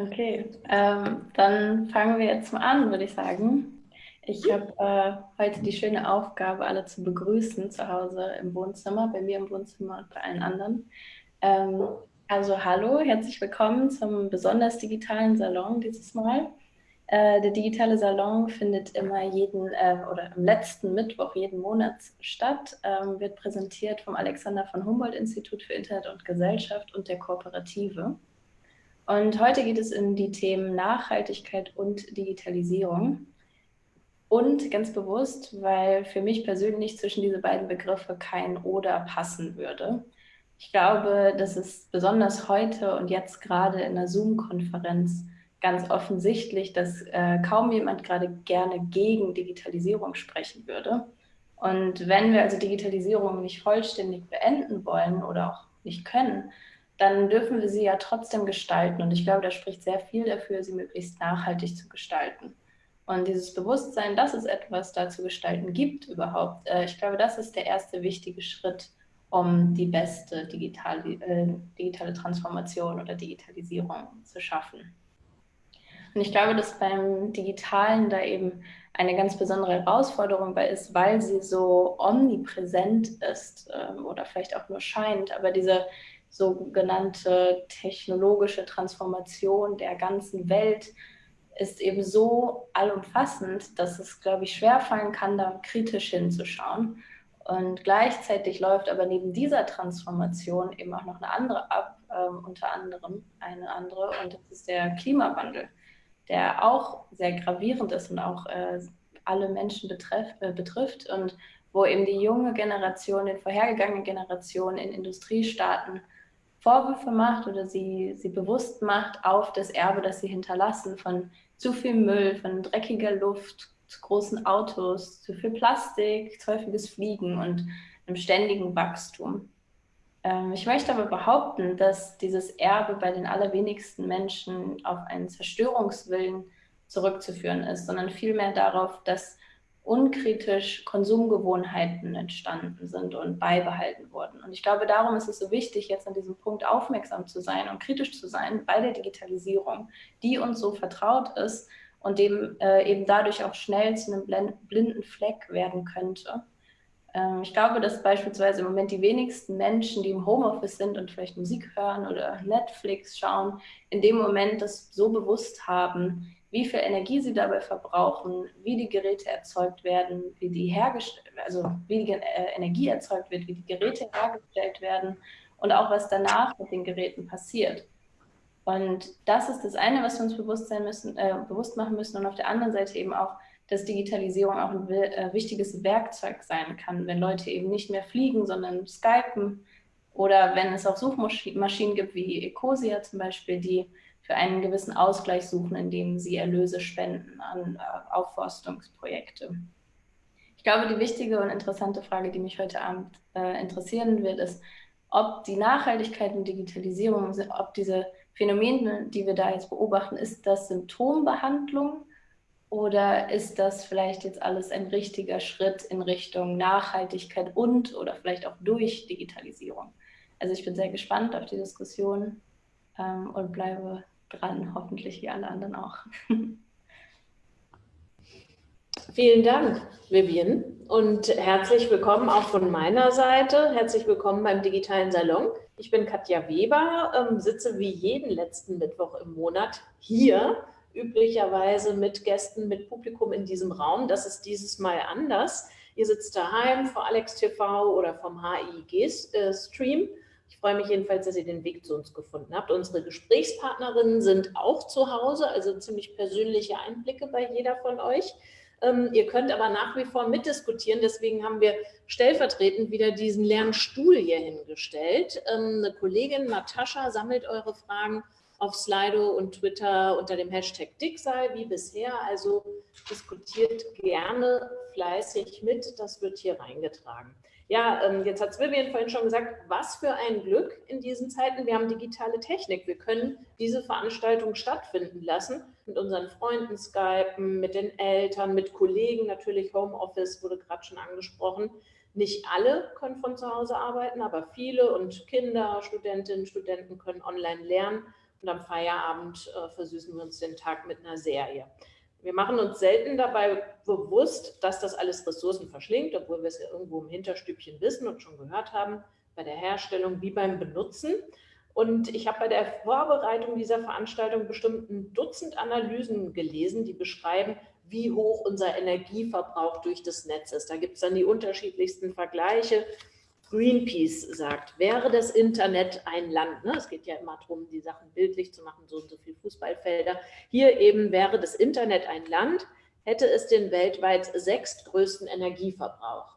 Okay, ähm, dann fangen wir jetzt mal an, würde ich sagen. Ich habe äh, heute die schöne Aufgabe, alle zu begrüßen zu Hause im Wohnzimmer, bei mir im Wohnzimmer und bei allen anderen. Ähm, also hallo, herzlich willkommen zum besonders digitalen Salon dieses Mal. Äh, der digitale Salon findet immer jeden äh, oder am letzten Mittwoch jeden Monat statt, ähm, wird präsentiert vom Alexander von Humboldt Institut für Internet und Gesellschaft und der Kooperative. Und heute geht es in die Themen Nachhaltigkeit und Digitalisierung. Und ganz bewusst, weil für mich persönlich zwischen diese beiden Begriffe kein oder passen würde. Ich glaube, dass es besonders heute und jetzt gerade in der Zoom-Konferenz ganz offensichtlich, dass äh, kaum jemand gerade gerne gegen Digitalisierung sprechen würde. Und wenn wir also Digitalisierung nicht vollständig beenden wollen oder auch nicht können, dann dürfen wir sie ja trotzdem gestalten. Und ich glaube, da spricht sehr viel dafür, sie möglichst nachhaltig zu gestalten. Und dieses Bewusstsein, dass es etwas da zu gestalten gibt überhaupt, äh, ich glaube, das ist der erste wichtige Schritt, um die beste digitale, äh, digitale Transformation oder Digitalisierung zu schaffen. Und ich glaube, dass beim Digitalen da eben eine ganz besondere Herausforderung bei ist, weil sie so omnipräsent ist äh, oder vielleicht auch nur scheint, aber diese sogenannte technologische Transformation der ganzen Welt ist eben so allumfassend, dass es, glaube ich, schwerfallen kann, da kritisch hinzuschauen. Und gleichzeitig läuft aber neben dieser Transformation eben auch noch eine andere ab, äh, unter anderem eine andere, und das ist der Klimawandel, der auch sehr gravierend ist und auch äh, alle Menschen betreff, äh, betrifft und wo eben die junge Generation den vorhergegangenen Generationen in Industriestaaten Vorwürfe macht oder sie, sie bewusst macht auf das Erbe, das sie hinterlassen, von zu viel Müll, von dreckiger Luft, zu großen Autos, zu viel Plastik, zu häufiges Fliegen und einem ständigen Wachstum. Ähm, ich möchte aber behaupten, dass dieses Erbe bei den allerwenigsten Menschen auf einen Zerstörungswillen zurückzuführen ist, sondern vielmehr darauf, dass unkritisch Konsumgewohnheiten entstanden sind und beibehalten wurden. Und ich glaube, darum ist es so wichtig, jetzt an diesem Punkt aufmerksam zu sein und kritisch zu sein bei der Digitalisierung, die uns so vertraut ist und dem äh, eben dadurch auch schnell zu einem blinden Fleck werden könnte. Ähm, ich glaube, dass beispielsweise im Moment die wenigsten Menschen, die im Homeoffice sind und vielleicht Musik hören oder Netflix schauen, in dem Moment das so bewusst haben, wie viel Energie sie dabei verbrauchen, wie die Geräte erzeugt werden, wie die hergestellt, also wie die äh, Energie erzeugt wird, wie die Geräte hergestellt werden und auch was danach mit den Geräten passiert. Und das ist das eine, was wir uns bewusst sein müssen, äh, bewusst machen müssen und auf der anderen Seite eben auch, dass Digitalisierung auch ein äh, wichtiges Werkzeug sein kann, wenn Leute eben nicht mehr fliegen, sondern skypen oder wenn es auch Suchmaschinen gibt wie Ecosia zum Beispiel, die für einen gewissen Ausgleich suchen, indem sie Erlöse spenden an äh, Aufforstungsprojekte. Ich glaube, die wichtige und interessante Frage, die mich heute Abend äh, interessieren wird, ist, ob die Nachhaltigkeit und Digitalisierung, ob diese Phänomene, die wir da jetzt beobachten, ist das Symptombehandlung oder ist das vielleicht jetzt alles ein richtiger Schritt in Richtung Nachhaltigkeit und oder vielleicht auch durch Digitalisierung? Also ich bin sehr gespannt auf die Diskussion ähm, und bleibe dran, hoffentlich wie alle anderen auch. Vielen Dank, Vivian, und herzlich willkommen auch von meiner Seite. Herzlich willkommen beim Digitalen Salon. Ich bin Katja Weber, ähm, sitze wie jeden letzten Mittwoch im Monat hier, üblicherweise mit Gästen, mit Publikum in diesem Raum. Das ist dieses Mal anders. Ihr sitzt daheim vor Alex TV oder vom HIG-Stream. Ich freue mich jedenfalls, dass ihr den Weg zu uns gefunden habt. Unsere Gesprächspartnerinnen sind auch zu Hause, also ziemlich persönliche Einblicke bei jeder von euch. Ähm, ihr könnt aber nach wie vor mitdiskutieren, deswegen haben wir stellvertretend wieder diesen leeren Stuhl hier hingestellt. Ähm, eine Kollegin, Natascha, sammelt eure Fragen auf Slido und Twitter unter dem Hashtag Dicksal wie bisher. Also diskutiert gerne fleißig mit, das wird hier reingetragen. Ja, ähm, jetzt hat Vivian vorhin schon gesagt, was für ein Glück in diesen Zeiten. Wir haben digitale Technik. Wir können diese Veranstaltung stattfinden lassen, mit unseren Freunden skypen, mit den Eltern, mit Kollegen, natürlich Homeoffice wurde gerade schon angesprochen. Nicht alle können von zu Hause arbeiten, aber viele und Kinder, Studentinnen, Studenten können online lernen und am Feierabend äh, versüßen wir uns den Tag mit einer Serie. Wir machen uns selten dabei bewusst, dass das alles Ressourcen verschlingt, obwohl wir es ja irgendwo im Hinterstübchen wissen und schon gehört haben, bei der Herstellung wie beim Benutzen. Und ich habe bei der Vorbereitung dieser Veranstaltung bestimmt ein Dutzend Analysen gelesen, die beschreiben, wie hoch unser Energieverbrauch durch das Netz ist. Da gibt es dann die unterschiedlichsten Vergleiche. Greenpeace sagt, wäre das Internet ein Land, ne? es geht ja immer darum, die Sachen bildlich zu machen, so und so viele Fußballfelder. Hier eben wäre das Internet ein Land, hätte es den weltweit sechstgrößten Energieverbrauch.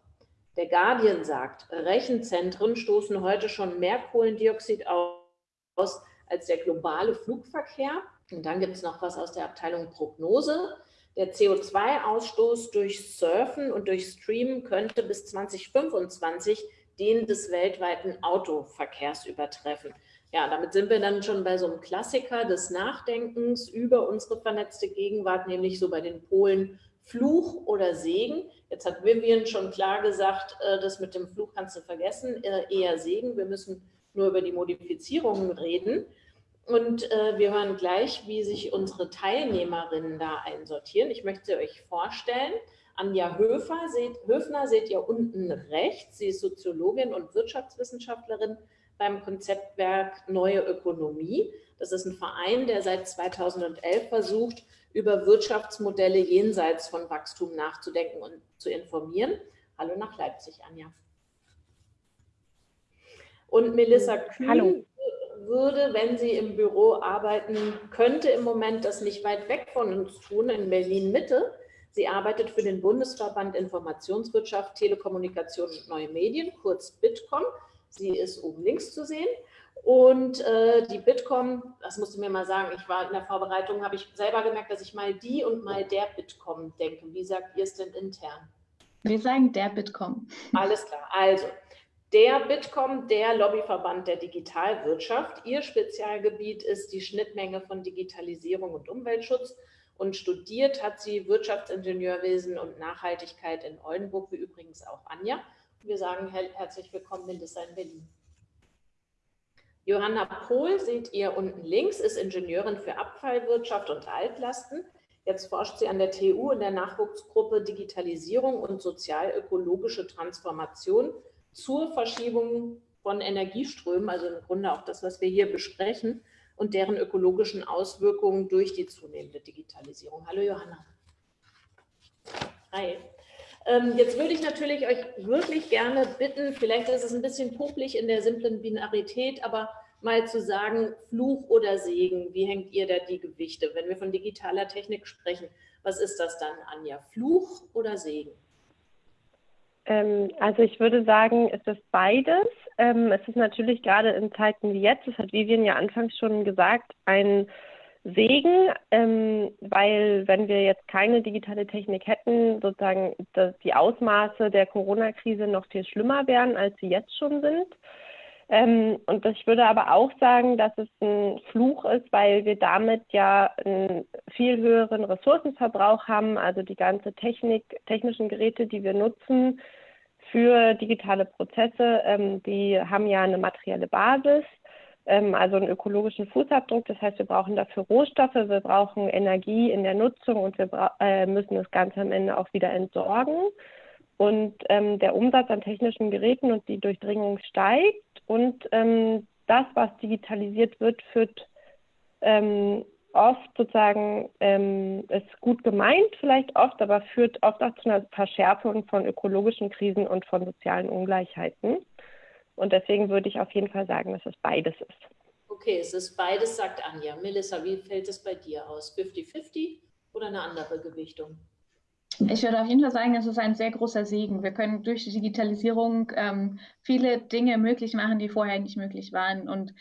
Der Guardian sagt, Rechenzentren stoßen heute schon mehr Kohlendioxid aus als der globale Flugverkehr. Und dann gibt es noch was aus der Abteilung Prognose. Der CO2-Ausstoß durch Surfen und durch Streamen könnte bis 2025 den des weltweiten Autoverkehrs übertreffen. Ja, damit sind wir dann schon bei so einem Klassiker des Nachdenkens über unsere vernetzte Gegenwart, nämlich so bei den Polen Fluch oder Segen. Jetzt hat Vivian schon klar gesagt, äh, das mit dem Fluch kannst du vergessen, äh, eher Segen. Wir müssen nur über die Modifizierungen reden. Und äh, wir hören gleich, wie sich unsere Teilnehmerinnen da einsortieren. Ich möchte euch vorstellen, Anja Höfer, seht, Höfner seht ihr unten rechts. Sie ist Soziologin und Wirtschaftswissenschaftlerin beim Konzeptwerk Neue Ökonomie. Das ist ein Verein, der seit 2011 versucht, über Wirtschaftsmodelle jenseits von Wachstum nachzudenken und zu informieren. Hallo nach Leipzig, Anja. Und Melissa Kühn Hallo würde, wenn sie im Büro arbeiten könnte, im Moment das nicht weit weg von uns tun, in Berlin-Mitte. Sie arbeitet für den Bundesverband Informationswirtschaft, Telekommunikation und Neue Medien, kurz Bitkom. Sie ist oben links zu sehen. Und äh, die Bitkom, das musst du mir mal sagen, ich war in der Vorbereitung, habe ich selber gemerkt, dass ich mal die und mal der Bitkom denke. Wie sagt ihr es denn intern? Wir sagen der Bitkom. Alles klar. Also, der Bitkom, der Lobbyverband der Digitalwirtschaft. Ihr Spezialgebiet ist die Schnittmenge von Digitalisierung und Umweltschutz und studiert hat sie Wirtschaftsingenieurwesen und Nachhaltigkeit in Oldenburg, wie übrigens auch Anja. Wir sagen herzlich willkommen, Melissa in Berlin. Johanna Pohl seht ihr unten links, ist Ingenieurin für Abfallwirtschaft und Altlasten. Jetzt forscht sie an der TU in der Nachwuchsgruppe Digitalisierung und sozial-ökologische Transformation zur Verschiebung von Energieströmen, also im Grunde auch das, was wir hier besprechen, und deren ökologischen Auswirkungen durch die zunehmende Digitalisierung. Hallo Johanna. Hi. Ähm, jetzt würde ich natürlich euch wirklich gerne bitten, vielleicht ist es ein bisschen publik in der simplen Binarität, aber mal zu sagen, Fluch oder Segen, wie hängt ihr da die Gewichte? Wenn wir von digitaler Technik sprechen, was ist das dann, Anja? Fluch oder Segen? Ähm, also ich würde sagen, es ist beides. Ähm, es ist natürlich gerade in Zeiten wie jetzt, das hat Vivian ja anfangs schon gesagt, ein Segen, ähm, weil wenn wir jetzt keine digitale Technik hätten, sozusagen die Ausmaße der Corona-Krise noch viel schlimmer wären, als sie jetzt schon sind. Ähm, und ich würde aber auch sagen, dass es ein Fluch ist, weil wir damit ja einen viel höheren Ressourcenverbrauch haben. Also die ganze Technik, technischen Geräte, die wir nutzen für digitale Prozesse, ähm, die haben ja eine materielle Basis, ähm, also einen ökologischen Fußabdruck. Das heißt, wir brauchen dafür Rohstoffe, wir brauchen Energie in der Nutzung und wir äh, müssen das Ganze am Ende auch wieder entsorgen. Und ähm, der Umsatz an technischen Geräten und die Durchdringung steigt. Und ähm, das, was digitalisiert wird, führt ähm, oft sozusagen, ähm, ist gut gemeint vielleicht oft, aber führt oft auch zu einer Verschärfung von ökologischen Krisen und von sozialen Ungleichheiten. Und deswegen würde ich auf jeden Fall sagen, dass es beides ist. Okay, es ist beides, sagt Anja. Melissa, wie fällt es bei dir aus? 50-50 oder eine andere Gewichtung? Ich würde auf jeden Fall sagen, es ist ein sehr großer Segen. Wir können durch die Digitalisierung ähm, viele Dinge möglich machen, die vorher nicht möglich waren. Und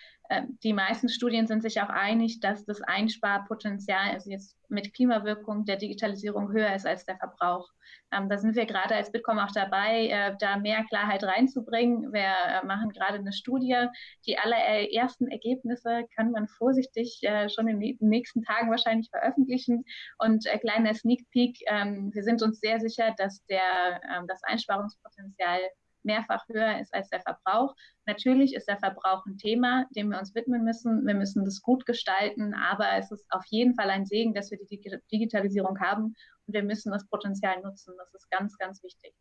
die meisten Studien sind sich auch einig, dass das Einsparpotenzial, also jetzt mit Klimawirkung der Digitalisierung höher ist als der Verbrauch. Ähm, da sind wir gerade als Bitkom auch dabei, äh, da mehr Klarheit reinzubringen. Wir äh, machen gerade eine Studie. Die allerersten Ergebnisse kann man vorsichtig äh, schon in den nächsten Tagen wahrscheinlich veröffentlichen. Und äh, kleiner Sneak Peek, ähm, wir sind uns sehr sicher, dass der, ähm, das Einsparungspotenzial mehrfach höher ist als der Verbrauch. Natürlich ist der Verbrauch ein Thema, dem wir uns widmen müssen. Wir müssen das gut gestalten, aber es ist auf jeden Fall ein Segen, dass wir die Digitalisierung haben und wir müssen das Potenzial nutzen. Das ist ganz, ganz wichtig.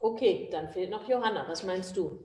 Okay, dann fehlt noch Johanna. Was meinst du?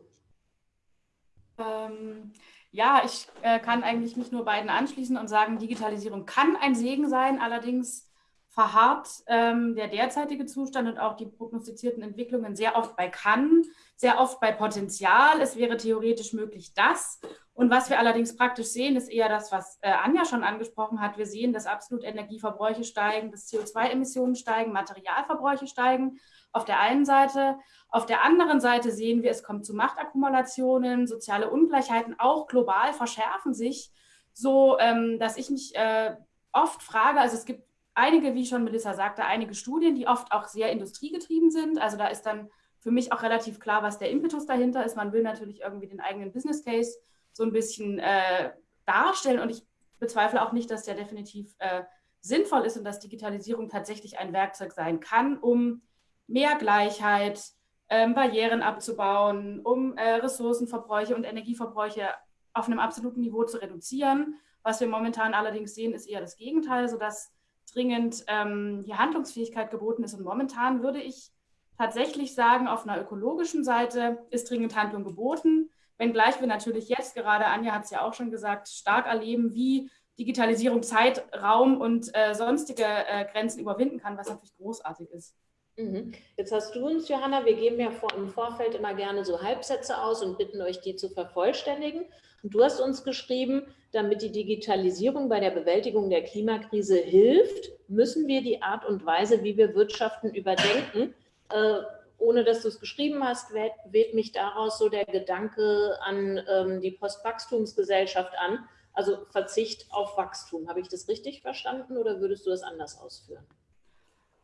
Ähm, ja, ich äh, kann eigentlich mich nur beiden anschließen und sagen, Digitalisierung kann ein Segen sein. Allerdings verharrt ähm, der derzeitige Zustand und auch die prognostizierten Entwicklungen sehr oft bei kann, sehr oft bei Potenzial. Es wäre theoretisch möglich, das. Und was wir allerdings praktisch sehen, ist eher das, was äh, Anja schon angesprochen hat. Wir sehen, dass absolut Energieverbräuche steigen, dass CO2-Emissionen steigen, Materialverbräuche steigen. Auf der einen Seite. Auf der anderen Seite sehen wir, es kommt zu Machtakkumulationen, soziale Ungleichheiten, auch global verschärfen sich, so ähm, dass ich mich äh, oft frage, also es gibt einige, wie schon Melissa sagte, einige Studien, die oft auch sehr industriegetrieben sind. Also da ist dann für mich auch relativ klar, was der Impetus dahinter ist. Man will natürlich irgendwie den eigenen Business Case so ein bisschen äh, darstellen und ich bezweifle auch nicht, dass der definitiv äh, sinnvoll ist und dass Digitalisierung tatsächlich ein Werkzeug sein kann, um mehr Gleichheit, ähm, Barrieren abzubauen, um äh, Ressourcenverbräuche und Energieverbräuche auf einem absoluten Niveau zu reduzieren. Was wir momentan allerdings sehen, ist eher das Gegenteil, sodass dringend ähm, die Handlungsfähigkeit geboten ist. Und momentan würde ich tatsächlich sagen, auf einer ökologischen Seite ist dringend Handlung geboten. Wenngleich wir natürlich jetzt gerade, Anja hat es ja auch schon gesagt, stark erleben, wie Digitalisierung Zeit, Raum und äh, sonstige äh, Grenzen überwinden kann, was natürlich großartig ist. Mhm. Jetzt hast du uns, Johanna, wir geben ja vor, im Vorfeld immer gerne so Halbsätze aus und bitten euch, die zu vervollständigen. Und du hast uns geschrieben, damit die Digitalisierung bei der Bewältigung der Klimakrise hilft, müssen wir die Art und Weise, wie wir wirtschaften, überdenken. Äh, ohne dass du es geschrieben hast, weht, weht, mich daraus so der Gedanke an ähm, die Postwachstumsgesellschaft an, also Verzicht auf Wachstum. Habe ich das richtig verstanden oder würdest du das anders ausführen?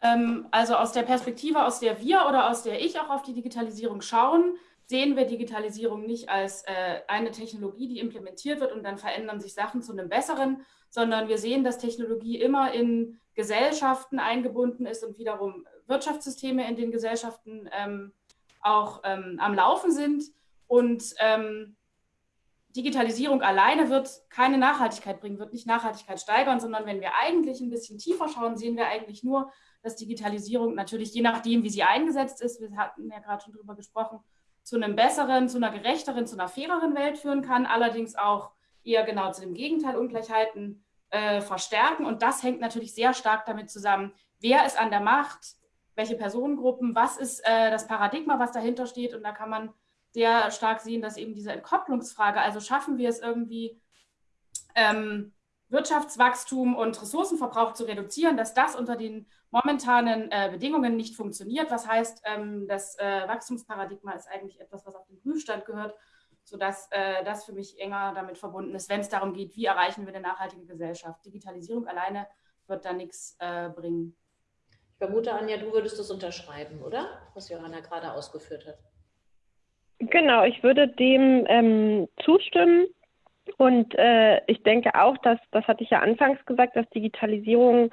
Ähm, also aus der Perspektive, aus der wir oder aus der ich auch auf die Digitalisierung schauen, sehen wir Digitalisierung nicht als äh, eine Technologie, die implementiert wird und dann verändern sich Sachen zu einem besseren, sondern wir sehen, dass Technologie immer in Gesellschaften eingebunden ist und wiederum Wirtschaftssysteme in den Gesellschaften ähm, auch ähm, am Laufen sind. Und ähm, Digitalisierung alleine wird keine Nachhaltigkeit bringen, wird nicht Nachhaltigkeit steigern, sondern wenn wir eigentlich ein bisschen tiefer schauen, sehen wir eigentlich nur, dass Digitalisierung natürlich je nachdem, wie sie eingesetzt ist, wir hatten ja gerade schon drüber gesprochen, zu einem besseren, zu einer gerechteren, zu einer faireren Welt führen kann, allerdings auch eher genau zu dem Gegenteil Ungleichheiten äh, verstärken. Und das hängt natürlich sehr stark damit zusammen, wer ist an der Macht, welche Personengruppen, was ist äh, das Paradigma, was dahinter steht. Und da kann man sehr stark sehen, dass eben diese Entkopplungsfrage, also schaffen wir es irgendwie, ähm, Wirtschaftswachstum und Ressourcenverbrauch zu reduzieren, dass das unter den momentanen äh, Bedingungen nicht funktioniert. Was heißt, ähm, das äh, Wachstumsparadigma ist eigentlich etwas, was auf den Prüfstand gehört, sodass äh, das für mich enger damit verbunden ist, wenn es darum geht, wie erreichen wir eine nachhaltige Gesellschaft. Digitalisierung alleine wird da nichts äh, bringen. Ich vermute, Anja, du würdest das unterschreiben, oder? Was Johanna gerade ausgeführt hat. Genau, ich würde dem ähm, zustimmen. Und äh, ich denke auch, dass, das hatte ich ja anfangs gesagt, dass Digitalisierung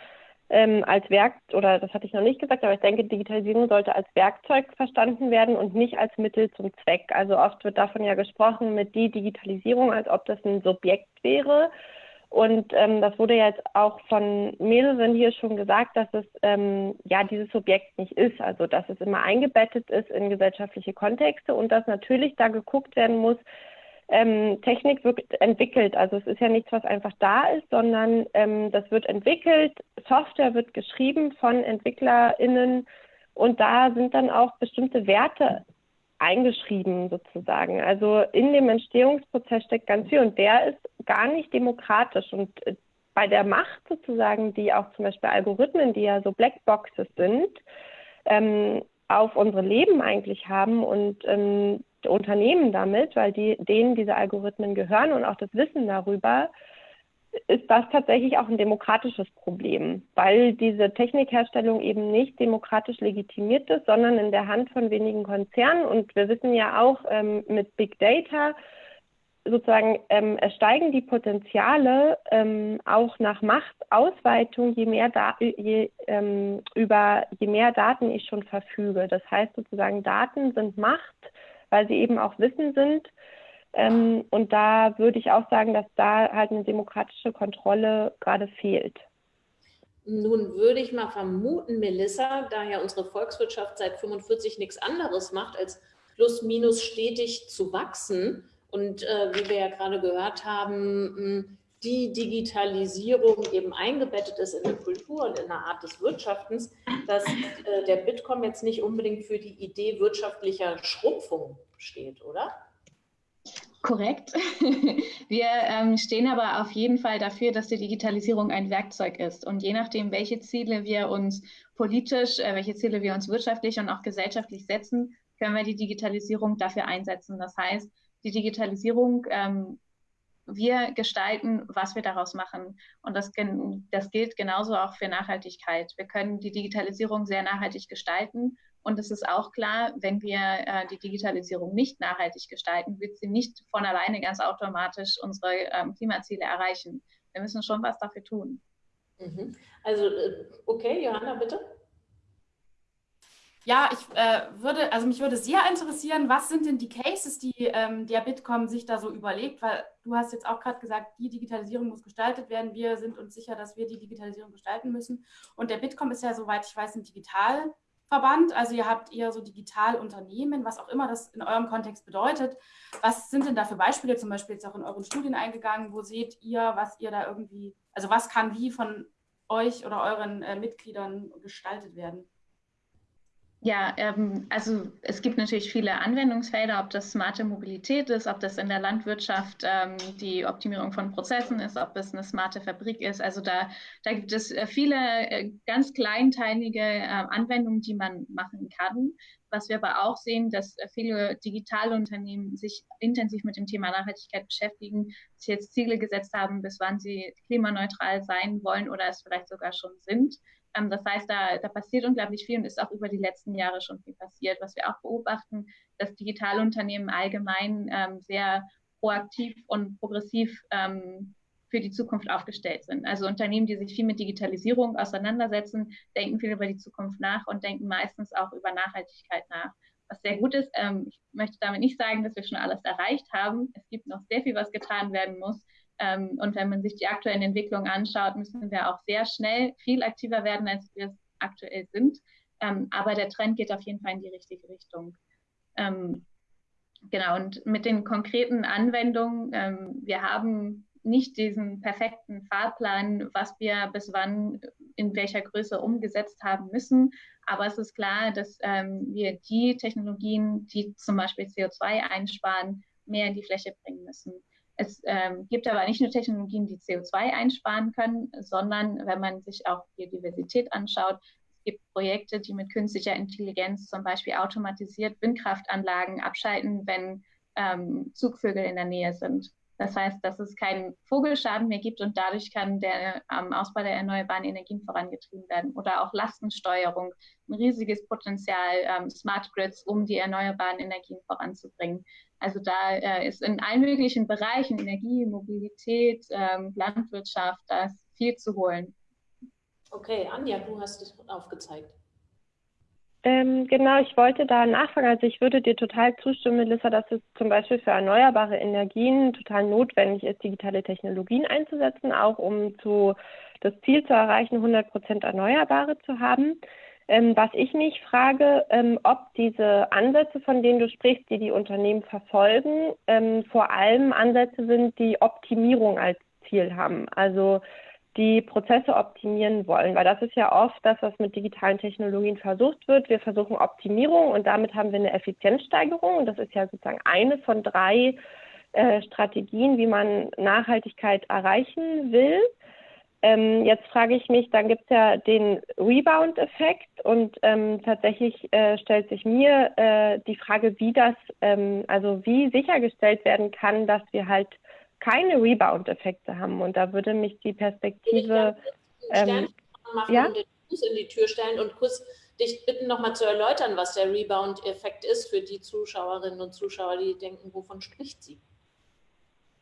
ähm, als Werk, oder das hatte ich noch nicht gesagt, aber ich denke, Digitalisierung sollte als Werkzeug verstanden werden und nicht als Mittel zum Zweck. Also oft wird davon ja gesprochen mit die Digitalisierung, als ob das ein Subjekt wäre. Und ähm, das wurde jetzt auch von mehreren hier schon gesagt, dass es ähm, ja dieses Subjekt nicht ist, also dass es immer eingebettet ist in gesellschaftliche Kontexte und dass natürlich da geguckt werden muss, ähm, Technik wird entwickelt. Also es ist ja nichts, was einfach da ist, sondern ähm, das wird entwickelt, Software wird geschrieben von EntwicklerInnen und da sind dann auch bestimmte Werte eingeschrieben sozusagen. Also in dem Entstehungsprozess steckt ganz viel und der ist gar nicht demokratisch und äh, bei der Macht sozusagen, die auch zum Beispiel Algorithmen, die ja so Blackboxes sind, ähm, auf unsere Leben eigentlich haben und ähm, Unternehmen damit, weil die, denen diese Algorithmen gehören und auch das Wissen darüber, ist das tatsächlich auch ein demokratisches Problem, weil diese Technikherstellung eben nicht demokratisch legitimiert ist, sondern in der Hand von wenigen Konzernen. Und wir wissen ja auch ähm, mit Big Data, sozusagen, ähm, steigen die Potenziale ähm, auch nach Machtausweitung, je mehr, da je, ähm, über, je mehr Daten ich schon verfüge. Das heißt sozusagen, Daten sind Macht weil sie eben auch Wissen sind. Ähm, und da würde ich auch sagen, dass da halt eine demokratische Kontrolle gerade fehlt. Nun würde ich mal vermuten, Melissa, da ja unsere Volkswirtschaft seit 45 nichts anderes macht, als plus minus stetig zu wachsen. Und äh, wie wir ja gerade gehört haben, die Digitalisierung eben eingebettet ist in der Kultur und in der Art des Wirtschaftens, dass äh, der Bitkom jetzt nicht unbedingt für die Idee wirtschaftlicher Schrumpfung steht, oder? Korrekt. Wir ähm, stehen aber auf jeden Fall dafür, dass die Digitalisierung ein Werkzeug ist. Und je nachdem, welche Ziele wir uns politisch, äh, welche Ziele wir uns wirtschaftlich und auch gesellschaftlich setzen, können wir die Digitalisierung dafür einsetzen. Das heißt, die Digitalisierung, ähm, wir gestalten, was wir daraus machen. Und das, das gilt genauso auch für Nachhaltigkeit. Wir können die Digitalisierung sehr nachhaltig gestalten und es ist auch klar, wenn wir äh, die Digitalisierung nicht nachhaltig gestalten, wird sie nicht von alleine ganz automatisch unsere ähm, Klimaziele erreichen. Wir müssen schon was dafür tun. Mhm. Also, äh, okay, Johanna, bitte. Ja, ich äh, würde, also mich würde sehr interessieren, was sind denn die Cases, die ähm, der Bitkom sich da so überlegt, weil du hast jetzt auch gerade gesagt, die Digitalisierung muss gestaltet werden. Wir sind uns sicher, dass wir die Digitalisierung gestalten müssen. Und der Bitkom ist ja, soweit ich weiß, ein Digital- Verband, also ihr habt eher so Digitalunternehmen, was auch immer das in eurem Kontext bedeutet. Was sind denn da für Beispiele, zum Beispiel jetzt auch in euren Studien eingegangen? Wo seht ihr, was ihr da irgendwie, also was kann wie von euch oder euren äh, Mitgliedern gestaltet werden? Ja, ähm, also es gibt natürlich viele Anwendungsfelder, ob das smarte Mobilität ist, ob das in der Landwirtschaft ähm, die Optimierung von Prozessen ist, ob es eine smarte Fabrik ist. Also da, da gibt es äh, viele äh, ganz kleinteilige äh, Anwendungen, die man machen kann. Was wir aber auch sehen, dass äh, viele Digitalunternehmen sich intensiv mit dem Thema Nachhaltigkeit beschäftigen, sich jetzt Ziele gesetzt haben, bis wann sie klimaneutral sein wollen oder es vielleicht sogar schon sind. Ähm, das heißt, da, da passiert unglaublich viel und ist auch über die letzten Jahre schon viel passiert. Was wir auch beobachten, dass Digitalunternehmen allgemein ähm, sehr proaktiv und progressiv ähm, für die Zukunft aufgestellt sind. Also Unternehmen, die sich viel mit Digitalisierung auseinandersetzen, denken viel über die Zukunft nach und denken meistens auch über Nachhaltigkeit nach. Was sehr gut ist, ähm, ich möchte damit nicht sagen, dass wir schon alles erreicht haben. Es gibt noch sehr viel, was getan werden muss. Ähm, und wenn man sich die aktuellen Entwicklungen anschaut, müssen wir auch sehr schnell viel aktiver werden, als wir es aktuell sind. Ähm, aber der Trend geht auf jeden Fall in die richtige Richtung. Ähm, genau, und mit den konkreten Anwendungen, ähm, wir haben nicht diesen perfekten Fahrplan, was wir bis wann in welcher Größe umgesetzt haben müssen. Aber es ist klar, dass ähm, wir die Technologien, die zum Beispiel CO2 einsparen, mehr in die Fläche bringen müssen. Es ähm, gibt aber nicht nur Technologien, die CO2 einsparen können, sondern wenn man sich auch Biodiversität anschaut, es gibt Projekte, die mit künstlicher Intelligenz zum Beispiel automatisiert Windkraftanlagen abschalten, wenn ähm, Zugvögel in der Nähe sind. Das heißt, dass es keinen Vogelschaden mehr gibt und dadurch kann der ähm, Ausbau der erneuerbaren Energien vorangetrieben werden. Oder auch Lastensteuerung, ein riesiges Potenzial, ähm, Smart Grids, um die erneuerbaren Energien voranzubringen. Also da äh, ist in allen möglichen Bereichen, Energie, Mobilität, ähm, Landwirtschaft, da ist viel zu holen. Okay, Anja, du hast es aufgezeigt. Ähm, genau, ich wollte da nachfragen. Also ich würde dir total zustimmen, Melissa, dass es zum Beispiel für erneuerbare Energien total notwendig ist, digitale Technologien einzusetzen, auch um zu, das Ziel zu erreichen, 100 Prozent Erneuerbare zu haben. Ähm, was ich mich frage, ähm, ob diese Ansätze, von denen du sprichst, die die Unternehmen verfolgen, ähm, vor allem Ansätze sind, die Optimierung als Ziel haben. Also die Prozesse optimieren wollen, weil das ist ja oft das, was mit digitalen Technologien versucht wird. Wir versuchen Optimierung und damit haben wir eine Effizienzsteigerung und das ist ja sozusagen eine von drei äh, Strategien, wie man Nachhaltigkeit erreichen will. Ähm, jetzt frage ich mich, dann gibt es ja den Rebound-Effekt und ähm, tatsächlich äh, stellt sich mir äh, die Frage, wie das, ähm, also wie sichergestellt werden kann, dass wir halt keine Rebound-Effekte haben. Und da würde mich die Perspektive. Ähm, machen ja? und den Fuß in die Tür stellen und kurz dich bitten, nochmal zu erläutern, was der Rebound-Effekt ist für die Zuschauerinnen und Zuschauer, die denken, wovon spricht sie?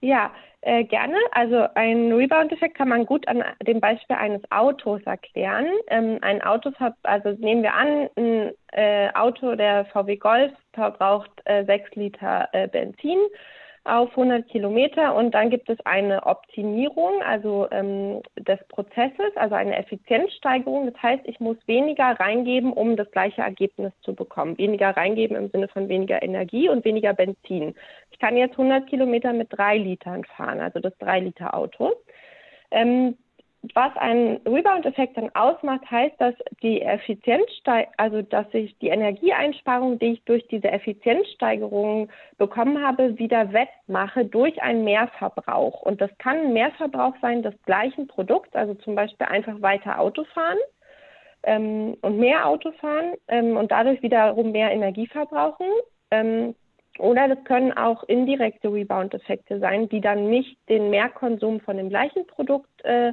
Ja, äh, gerne. Also ein Rebound-Effekt kann man gut an dem Beispiel eines Autos erklären. Ähm, ein Auto, also nehmen wir an, ein äh, Auto, der VW Golf, verbraucht äh, 6 Liter äh, Benzin auf 100 Kilometer und dann gibt es eine Optimierung also ähm, des Prozesses, also eine Effizienzsteigerung. Das heißt, ich muss weniger reingeben, um das gleiche Ergebnis zu bekommen. Weniger reingeben im Sinne von weniger Energie und weniger Benzin. Ich kann jetzt 100 Kilometer mit drei Litern fahren, also das drei Liter Auto. Ähm, was ein Rebound-Effekt dann ausmacht, heißt, dass die Effizienz, also dass ich die Energieeinsparung, die ich durch diese Effizienzsteigerung bekommen habe, wieder wettmache durch einen Mehrverbrauch. Und das kann ein Mehrverbrauch sein des gleichen Produkts, also zum Beispiel einfach weiter Auto fahren ähm, und mehr Auto fahren ähm, und dadurch wiederum mehr Energie verbrauchen. Ähm, oder das können auch indirekte Rebound-Effekte sein, die dann nicht den Mehrkonsum von dem gleichen Produkt äh,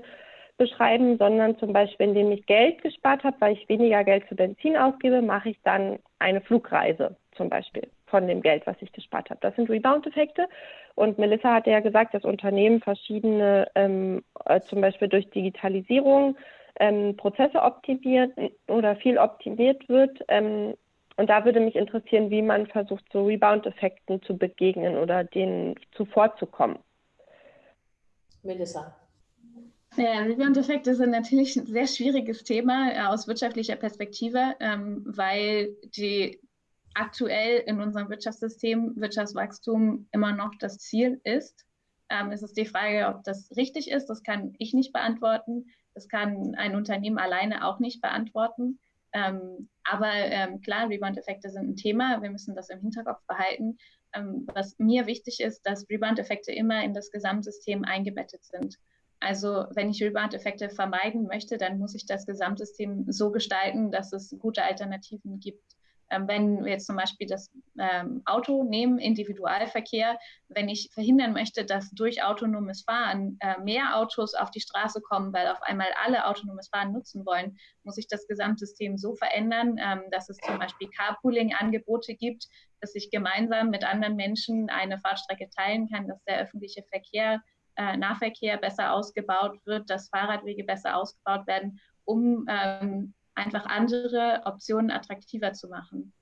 beschreiben, sondern zum Beispiel, indem ich Geld gespart habe, weil ich weniger Geld für Benzin ausgebe, mache ich dann eine Flugreise zum Beispiel von dem Geld, was ich gespart habe. Das sind Rebound-Effekte. Und Melissa hatte ja gesagt, dass Unternehmen verschiedene, ähm, äh, zum Beispiel durch Digitalisierung, ähm, Prozesse optimiert oder viel optimiert wird. Ähm, und da würde mich interessieren, wie man versucht, so Rebound-Effekten zu begegnen oder denen zuvorzukommen. Melissa. Ja, Rebound-Effekte sind natürlich ein sehr schwieriges Thema äh, aus wirtschaftlicher Perspektive, ähm, weil die aktuell in unserem Wirtschaftssystem Wirtschaftswachstum immer noch das Ziel ist. Ähm, es ist die Frage, ob das richtig ist. Das kann ich nicht beantworten. Das kann ein Unternehmen alleine auch nicht beantworten. Ähm, aber ähm, klar, Rebound-Effekte sind ein Thema. Wir müssen das im Hinterkopf behalten. Ähm, was mir wichtig ist, dass Rebound-Effekte immer in das Gesamtsystem eingebettet sind. Also wenn ich Rebound-Effekte vermeiden möchte, dann muss ich das Gesamtsystem so gestalten, dass es gute Alternativen gibt. Ähm, wenn wir jetzt zum Beispiel das ähm, Auto nehmen, Individualverkehr, wenn ich verhindern möchte, dass durch autonomes Fahren äh, mehr Autos auf die Straße kommen, weil auf einmal alle autonomes Fahren nutzen wollen, muss ich das Gesamtsystem so verändern, ähm, dass es zum Beispiel Carpooling-Angebote gibt, dass ich gemeinsam mit anderen Menschen eine Fahrstrecke teilen kann, dass der öffentliche Verkehr äh, Nahverkehr besser ausgebaut wird, dass Fahrradwege besser ausgebaut werden, um ähm, einfach andere Optionen attraktiver zu machen.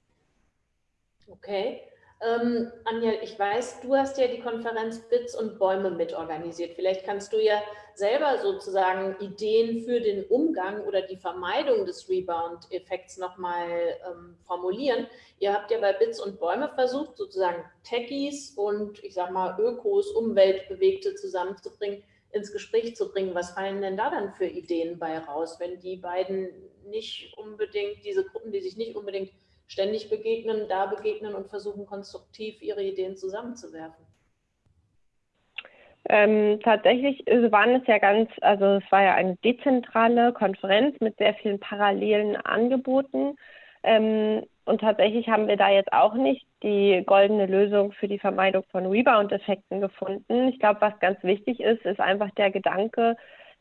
Okay. Ähm, Anja, ich weiß, du hast ja die Konferenz Bits und Bäume mitorganisiert. Vielleicht kannst du ja selber sozusagen Ideen für den Umgang oder die Vermeidung des Rebound-Effekts nochmal ähm, formulieren. Ihr habt ja bei Bits und Bäume versucht, sozusagen Techies und ich sag mal Ökos, Umweltbewegte zusammenzubringen, ins Gespräch zu bringen. Was fallen denn da dann für Ideen bei raus, wenn die beiden nicht unbedingt, diese Gruppen, die sich nicht unbedingt ständig begegnen, da begegnen und versuchen konstruktiv ihre Ideen zusammenzuwerfen? Ähm, tatsächlich waren es ja ganz, also es war ja eine dezentrale Konferenz mit sehr vielen parallelen Angeboten. Ähm, und tatsächlich haben wir da jetzt auch nicht die goldene Lösung für die Vermeidung von Rebound-Effekten gefunden. Ich glaube, was ganz wichtig ist, ist einfach der Gedanke,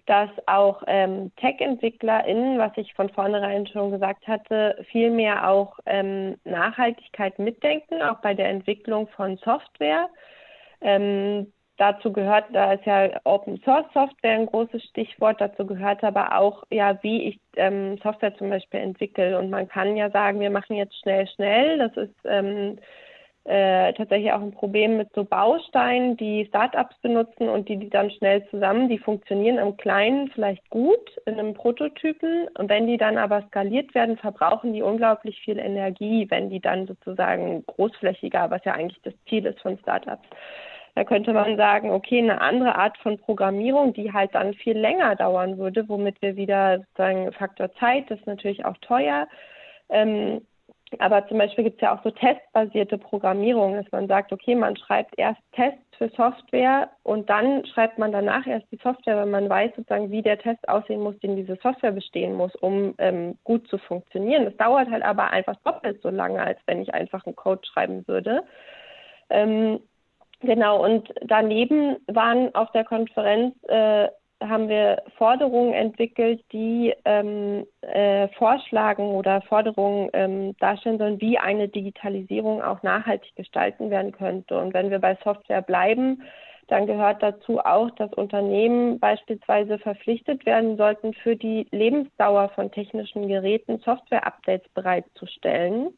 dass auch ähm, Tech-EntwicklerInnen, was ich von vornherein schon gesagt hatte, viel mehr auch ähm, Nachhaltigkeit mitdenken, auch bei der Entwicklung von Software. Ähm, dazu gehört, da ist ja Open Source Software ein großes Stichwort, dazu gehört aber auch, ja, wie ich ähm, Software zum Beispiel entwickle. Und man kann ja sagen, wir machen jetzt schnell, schnell. Das ist ähm, äh, tatsächlich auch ein Problem mit so Bausteinen, die Startups benutzen und die, die dann schnell zusammen, die funktionieren im Kleinen vielleicht gut in einem Prototypen und wenn die dann aber skaliert werden, verbrauchen die unglaublich viel Energie, wenn die dann sozusagen großflächiger, was ja eigentlich das Ziel ist von Startups. Da könnte man sagen, okay, eine andere Art von Programmierung, die halt dann viel länger dauern würde, womit wir wieder sozusagen Faktor Zeit, das ist natürlich auch teuer, ähm, aber zum Beispiel gibt es ja auch so testbasierte Programmierung, dass man sagt, okay, man schreibt erst Tests für Software und dann schreibt man danach erst die Software, weil man weiß sozusagen, wie der Test aussehen muss, den diese Software bestehen muss, um ähm, gut zu funktionieren. Das dauert halt aber einfach doppelt so lange, als wenn ich einfach einen Code schreiben würde. Ähm, genau, und daneben waren auf der Konferenz äh, haben wir Forderungen entwickelt, die ähm, äh, vorschlagen oder Forderungen ähm, darstellen sollen, wie eine Digitalisierung auch nachhaltig gestalten werden könnte. Und wenn wir bei Software bleiben, dann gehört dazu auch, dass Unternehmen beispielsweise verpflichtet werden sollten, für die Lebensdauer von technischen Geräten Software-Updates bereitzustellen.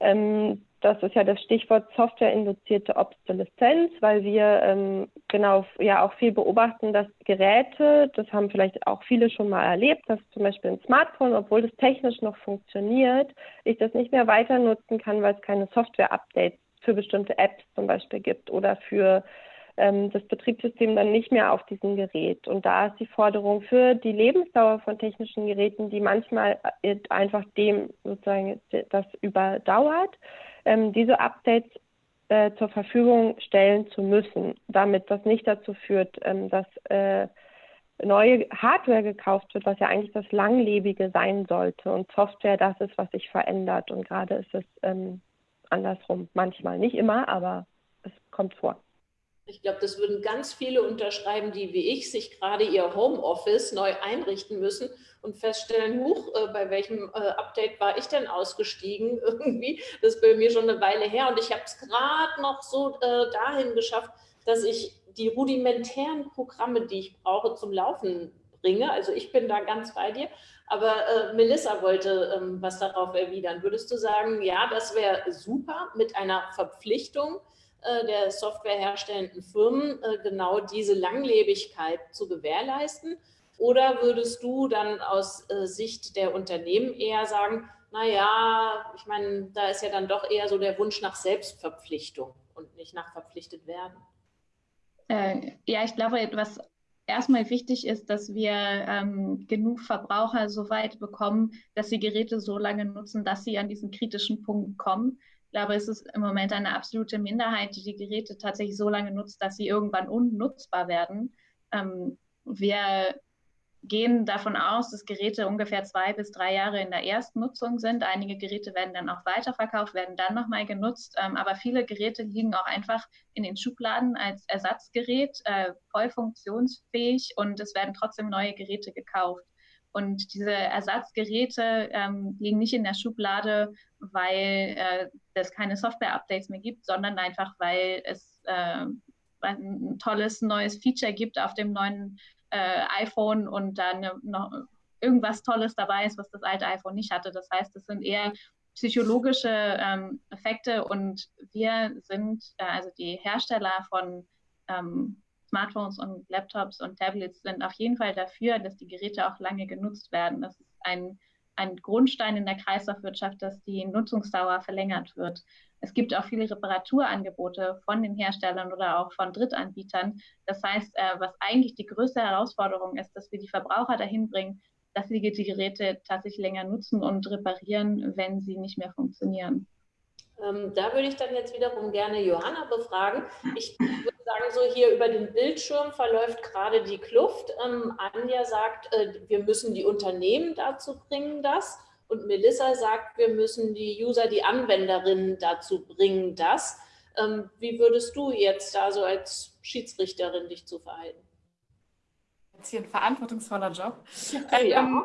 Ähm, das ist ja das Stichwort softwareinduzierte Obsoleszenz, weil wir ähm, genau ja auch viel beobachten, dass Geräte, das haben vielleicht auch viele schon mal erlebt, dass zum Beispiel ein Smartphone, obwohl das technisch noch funktioniert, ich das nicht mehr weiter nutzen kann, weil es keine Software-Updates für bestimmte Apps zum Beispiel gibt oder für ähm, das Betriebssystem dann nicht mehr auf diesem Gerät. Und da ist die Forderung für die Lebensdauer von technischen Geräten, die manchmal äh, einfach dem sozusagen das überdauert, ähm, diese Updates äh, zur Verfügung stellen zu müssen, damit das nicht dazu führt, ähm, dass äh, neue Hardware gekauft wird, was ja eigentlich das Langlebige sein sollte und Software das ist, was sich verändert. Und gerade ist es ähm, andersrum, manchmal nicht immer, aber es kommt vor. Ich glaube, das würden ganz viele unterschreiben, die wie ich sich gerade ihr Homeoffice neu einrichten müssen und feststellen, huch, äh, bei welchem äh, Update war ich denn ausgestiegen irgendwie. Das ist bei mir schon eine Weile her und ich habe es gerade noch so äh, dahin geschafft, dass ich die rudimentären Programme, die ich brauche, zum Laufen bringe. Also ich bin da ganz bei dir. Aber äh, Melissa wollte ähm, was darauf erwidern. Würdest du sagen, ja, das wäre super mit einer Verpflichtung, der softwareherstellenden Firmen äh, genau diese Langlebigkeit zu gewährleisten? Oder würdest du dann aus äh, Sicht der Unternehmen eher sagen, naja, ich meine, da ist ja dann doch eher so der Wunsch nach Selbstverpflichtung und nicht nach verpflichtet werden? ja, ich glaube, was erstmal wichtig ist, dass wir ähm, genug Verbraucher so weit bekommen, dass sie Geräte so lange nutzen, dass sie an diesen kritischen Punkt kommen. Ich glaube, es ist im Moment eine absolute Minderheit, die die Geräte tatsächlich so lange nutzt, dass sie irgendwann unnutzbar werden. Ähm, wir gehen davon aus, dass Geräte ungefähr zwei bis drei Jahre in der Erstnutzung sind. Einige Geräte werden dann auch weiterverkauft, werden dann nochmal genutzt. Ähm, aber viele Geräte liegen auch einfach in den Schubladen als Ersatzgerät, äh, voll funktionsfähig und es werden trotzdem neue Geräte gekauft. Und diese Ersatzgeräte ähm, liegen nicht in der Schublade, weil äh, es keine Software-Updates mehr gibt, sondern einfach, weil es äh, ein tolles neues Feature gibt auf dem neuen äh, iPhone und dann noch irgendwas Tolles dabei ist, was das alte iPhone nicht hatte. Das heißt, es sind eher psychologische ähm, Effekte und wir sind, äh, also die Hersteller von ähm, Smartphones und Laptops und Tablets sind auf jeden Fall dafür, dass die Geräte auch lange genutzt werden. Das ist ein, ein Grundstein in der Kreislaufwirtschaft, dass die Nutzungsdauer verlängert wird. Es gibt auch viele Reparaturangebote von den Herstellern oder auch von Drittanbietern. Das heißt, äh, was eigentlich die größte Herausforderung ist, dass wir die Verbraucher dahin bringen, dass sie die Geräte tatsächlich länger nutzen und reparieren, wenn sie nicht mehr funktionieren. Ähm, da würde ich dann jetzt wiederum gerne Johanna befragen. Ich würde sagen, so hier über den Bildschirm verläuft gerade die Kluft. Ähm, Anja sagt, äh, wir müssen die Unternehmen dazu bringen, das. Und Melissa sagt, wir müssen die User, die Anwenderinnen dazu bringen, das. Ähm, wie würdest du jetzt da so als Schiedsrichterin dich zu verhalten? Jetzt hier ein verantwortungsvoller Job. Ja. Ähm,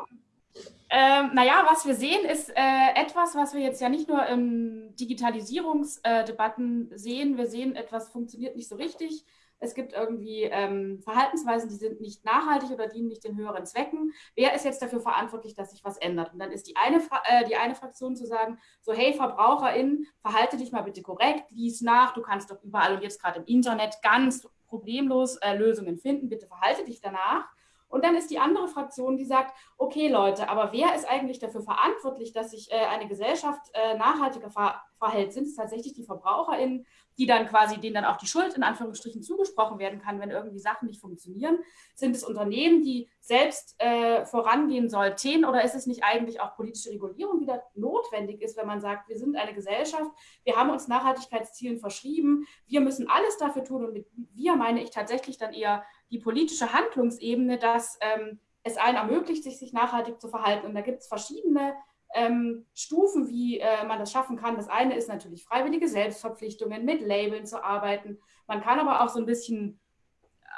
ähm, naja, was wir sehen, ist äh, etwas, was wir jetzt ja nicht nur in Digitalisierungsdebatten äh, sehen. Wir sehen, etwas funktioniert nicht so richtig. Es gibt irgendwie ähm, Verhaltensweisen, die sind nicht nachhaltig oder dienen nicht den höheren Zwecken. Wer ist jetzt dafür verantwortlich, dass sich was ändert? Und dann ist die eine, äh, die eine Fraktion zu sagen, so hey VerbraucherInnen, verhalte dich mal bitte korrekt, lies nach, du kannst doch überall und jetzt gerade im Internet ganz problemlos äh, Lösungen finden, bitte verhalte dich danach. Und dann ist die andere Fraktion, die sagt, okay Leute, aber wer ist eigentlich dafür verantwortlich, dass sich äh, eine Gesellschaft äh, nachhaltiger ver verhält? Sind es tatsächlich die VerbraucherInnen, die dann quasi, denen dann auch die Schuld in Anführungsstrichen zugesprochen werden kann, wenn irgendwie Sachen nicht funktionieren? Sind es Unternehmen, die selbst äh, vorangehen sollten oder ist es nicht eigentlich auch politische Regulierung, die da notwendig ist, wenn man sagt, wir sind eine Gesellschaft, wir haben uns Nachhaltigkeitszielen verschrieben, wir müssen alles dafür tun und mit wir meine ich tatsächlich dann eher die politische Handlungsebene, dass ähm, es allen ermöglicht, sich, sich nachhaltig zu verhalten. Und da gibt es verschiedene ähm, Stufen, wie äh, man das schaffen kann. Das eine ist natürlich freiwillige Selbstverpflichtungen, mit Labeln zu arbeiten. Man kann aber auch so ein bisschen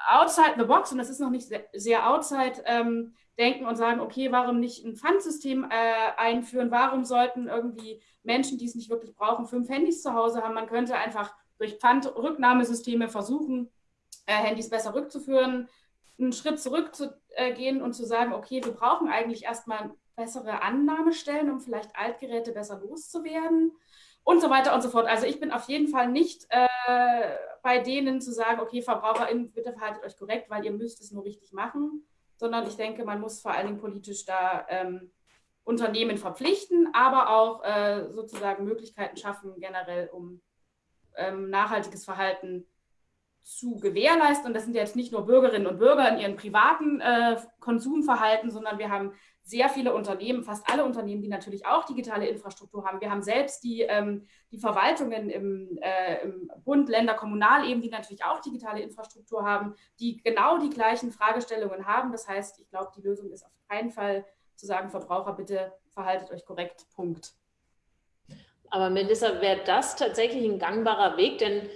outside the box, und das ist noch nicht sehr, outside, ähm, denken und sagen, okay, warum nicht ein Pfandsystem äh, einführen? Warum sollten irgendwie Menschen, die es nicht wirklich brauchen, fünf Handys zu Hause haben? Man könnte einfach durch Pfandrücknahmesysteme versuchen, Handys besser rückzuführen, einen Schritt zurückzugehen und zu sagen, okay, wir brauchen eigentlich erstmal bessere Annahmestellen, um vielleicht Altgeräte besser loszuwerden und so weiter und so fort. Also ich bin auf jeden Fall nicht äh, bei denen zu sagen, okay, VerbraucherInnen, bitte verhaltet euch korrekt, weil ihr müsst es nur richtig machen, sondern ich denke, man muss vor allen Dingen politisch da ähm, Unternehmen verpflichten, aber auch äh, sozusagen Möglichkeiten schaffen, generell um ähm, nachhaltiges Verhalten zu gewährleisten. Und das sind jetzt nicht nur Bürgerinnen und Bürger in ihren privaten äh, Konsumverhalten, sondern wir haben sehr viele Unternehmen, fast alle Unternehmen, die natürlich auch digitale Infrastruktur haben. Wir haben selbst die, ähm, die Verwaltungen im, äh, im Bund, Länder, Kommunalebene, die natürlich auch digitale Infrastruktur haben, die genau die gleichen Fragestellungen haben. Das heißt, ich glaube, die Lösung ist auf keinen Fall zu sagen, Verbraucher, bitte verhaltet euch korrekt. Punkt. Aber Melissa, wäre das tatsächlich ein gangbarer Weg? Denn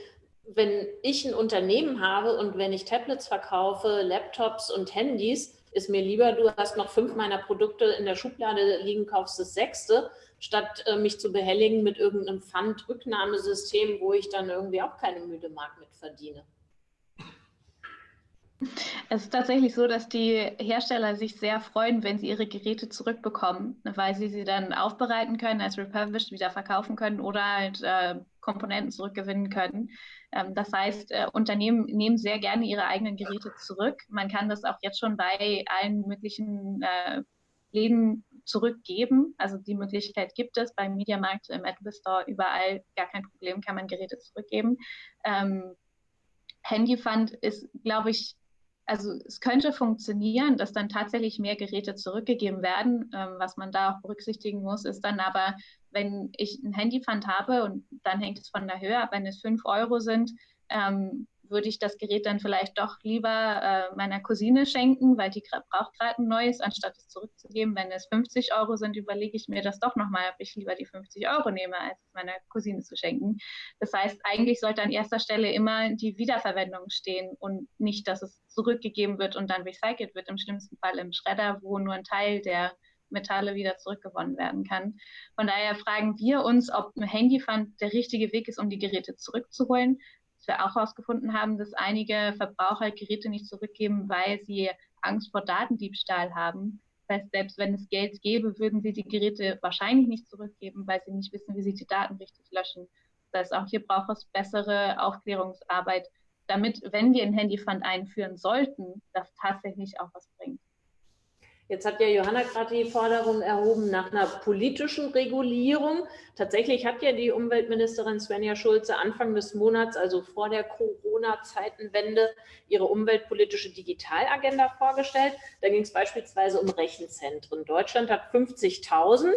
wenn ich ein Unternehmen habe und wenn ich Tablets verkaufe, Laptops und Handys, ist mir lieber, du hast noch fünf meiner Produkte in der Schublade liegen, kaufst das sechste, statt äh, mich zu behelligen mit irgendeinem Pfandrücknahmesystem, wo ich dann irgendwie auch keine müde Mark mit verdiene. Es ist tatsächlich so, dass die Hersteller sich sehr freuen, wenn sie ihre Geräte zurückbekommen, weil sie sie dann aufbereiten können, als refurbished wieder verkaufen können oder halt äh, Komponenten zurückgewinnen können. Ähm, das heißt, äh, Unternehmen nehmen sehr gerne ihre eigenen Geräte zurück. Man kann das auch jetzt schon bei allen möglichen äh, Läden zurückgeben. Also die Möglichkeit gibt es beim Mediamarkt, im Apple Store, überall gar kein Problem, kann man Geräte zurückgeben. Ähm, Handyfund ist, glaube ich, also es könnte funktionieren, dass dann tatsächlich mehr Geräte zurückgegeben werden. Ähm, was man da auch berücksichtigen muss, ist dann aber, wenn ich ein Handypfand habe und dann hängt es von der Höhe ab, wenn es 5 Euro sind, ähm, würde ich das Gerät dann vielleicht doch lieber äh, meiner Cousine schenken, weil die braucht gerade ein neues, anstatt es zurückzugeben. Wenn es 50 Euro sind, überlege ich mir das doch nochmal, ob ich lieber die 50 Euro nehme, als es meiner Cousine zu schenken. Das heißt, eigentlich sollte an erster Stelle immer die Wiederverwendung stehen und nicht, dass es zurückgegeben wird und dann recycelt wird, im schlimmsten Fall im Schredder, wo nur ein Teil der Metalle wieder zurückgewonnen werden kann. Von daher fragen wir uns, ob ein Handyfund der richtige Weg ist, um die Geräte zurückzuholen dass wir auch herausgefunden haben, dass einige Verbraucher Geräte nicht zurückgeben, weil sie Angst vor Datendiebstahl haben. Das heißt, selbst wenn es Geld gäbe, würden sie die Geräte wahrscheinlich nicht zurückgeben, weil sie nicht wissen, wie sie die Daten richtig löschen. Das heißt, auch hier braucht es bessere Aufklärungsarbeit, damit, wenn wir ein Handyfund einführen sollten, das tatsächlich auch was bringt. Jetzt hat ja Johanna gerade die Forderung erhoben nach einer politischen Regulierung. Tatsächlich hat ja die Umweltministerin Svenja Schulze Anfang des Monats, also vor der Corona-Zeitenwende, ihre umweltpolitische Digitalagenda vorgestellt. Da ging es beispielsweise um Rechenzentren. Deutschland hat 50.000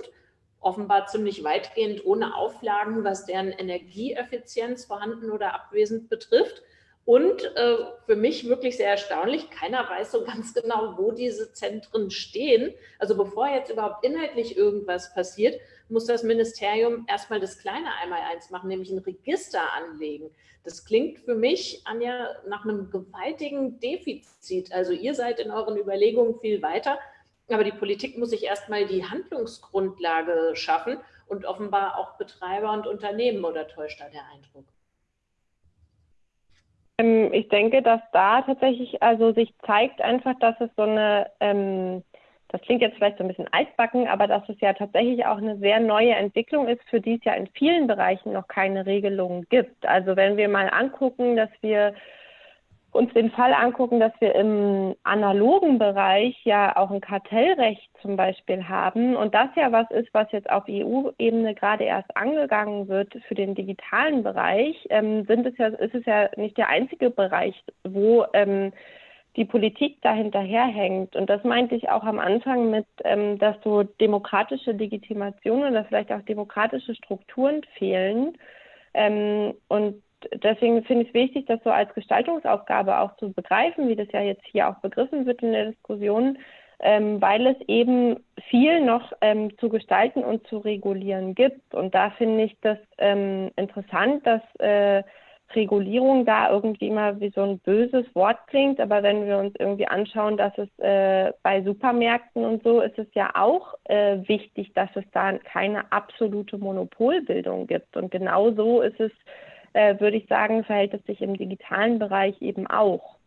offenbar ziemlich weitgehend ohne Auflagen, was deren Energieeffizienz vorhanden oder abwesend betrifft. Und äh, für mich wirklich sehr erstaunlich, keiner weiß so ganz genau, wo diese Zentren stehen. Also bevor jetzt überhaupt inhaltlich irgendwas passiert, muss das Ministerium erstmal das kleine Einmaleins machen, nämlich ein Register anlegen. Das klingt für mich, Anja, nach einem gewaltigen Defizit. Also ihr seid in euren Überlegungen viel weiter, aber die Politik muss sich erstmal die Handlungsgrundlage schaffen und offenbar auch Betreiber und Unternehmen oder täuscht da der Eindruck? Ähm, ich denke, dass da tatsächlich also sich zeigt einfach, dass es so eine, ähm, das klingt jetzt vielleicht so ein bisschen altbacken, aber dass es ja tatsächlich auch eine sehr neue Entwicklung ist, für die es ja in vielen Bereichen noch keine Regelungen gibt. Also wenn wir mal angucken, dass wir uns den Fall angucken, dass wir im analogen Bereich ja auch ein Kartellrecht zum Beispiel haben und das ja was ist, was jetzt auf EU-Ebene gerade erst angegangen wird für den digitalen Bereich, ähm, sind es ja, ist es ja nicht der einzige Bereich, wo ähm, die Politik da hinterherhängt. Und das meinte ich auch am Anfang mit, ähm, dass so demokratische Legitimation oder vielleicht auch demokratische Strukturen fehlen. Ähm, und deswegen finde ich es wichtig, das so als Gestaltungsaufgabe auch zu begreifen, wie das ja jetzt hier auch begriffen wird in der Diskussion, ähm, weil es eben viel noch ähm, zu gestalten und zu regulieren gibt. Und da finde ich das ähm, interessant, dass äh, Regulierung da irgendwie immer wie so ein böses Wort klingt, aber wenn wir uns irgendwie anschauen, dass es äh, bei Supermärkten und so ist es ja auch äh, wichtig, dass es da keine absolute Monopolbildung gibt. Und genau so ist es äh, würde ich sagen, verhält es sich im digitalen Bereich eben auch.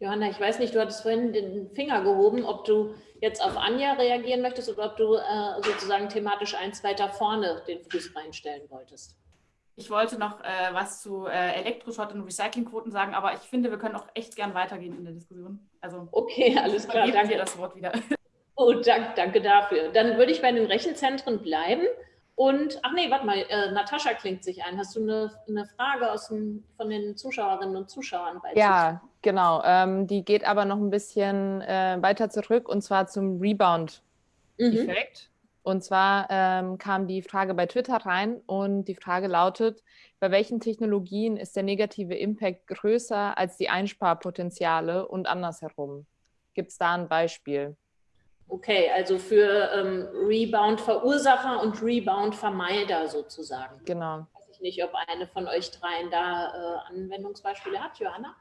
Johanna, ich weiß nicht, du hattest vorhin den Finger gehoben, ob du jetzt auf Anja reagieren möchtest oder ob du äh, sozusagen thematisch eins weiter vorne den Fuß reinstellen wolltest. Ich wollte noch äh, was zu äh, Elektroschrott und Recyclingquoten sagen, aber ich finde, wir können auch echt gern weitergehen in der Diskussion. Also, okay, alles klar. Danke dir das Wort wieder. Oh, dank, danke dafür. Dann würde ich bei den Rechenzentren bleiben. Und, ach nee, warte mal, äh, Natascha klingt sich ein. Hast du eine, eine Frage aus dem, von den Zuschauerinnen und Zuschauern? Bei ja, genau. Ähm, die geht aber noch ein bisschen äh, weiter zurück und zwar zum Rebound-Effekt. Mhm. Und zwar ähm, kam die Frage bei Twitter rein und die Frage lautet, bei welchen Technologien ist der negative Impact größer als die Einsparpotenziale und andersherum? Gibt es da ein Beispiel? Okay, also für ähm, Rebound-Verursacher und Rebound-Vermeider sozusagen. Genau. Weiß ich nicht, ob eine von euch dreien da äh, Anwendungsbeispiele hat, Johanna?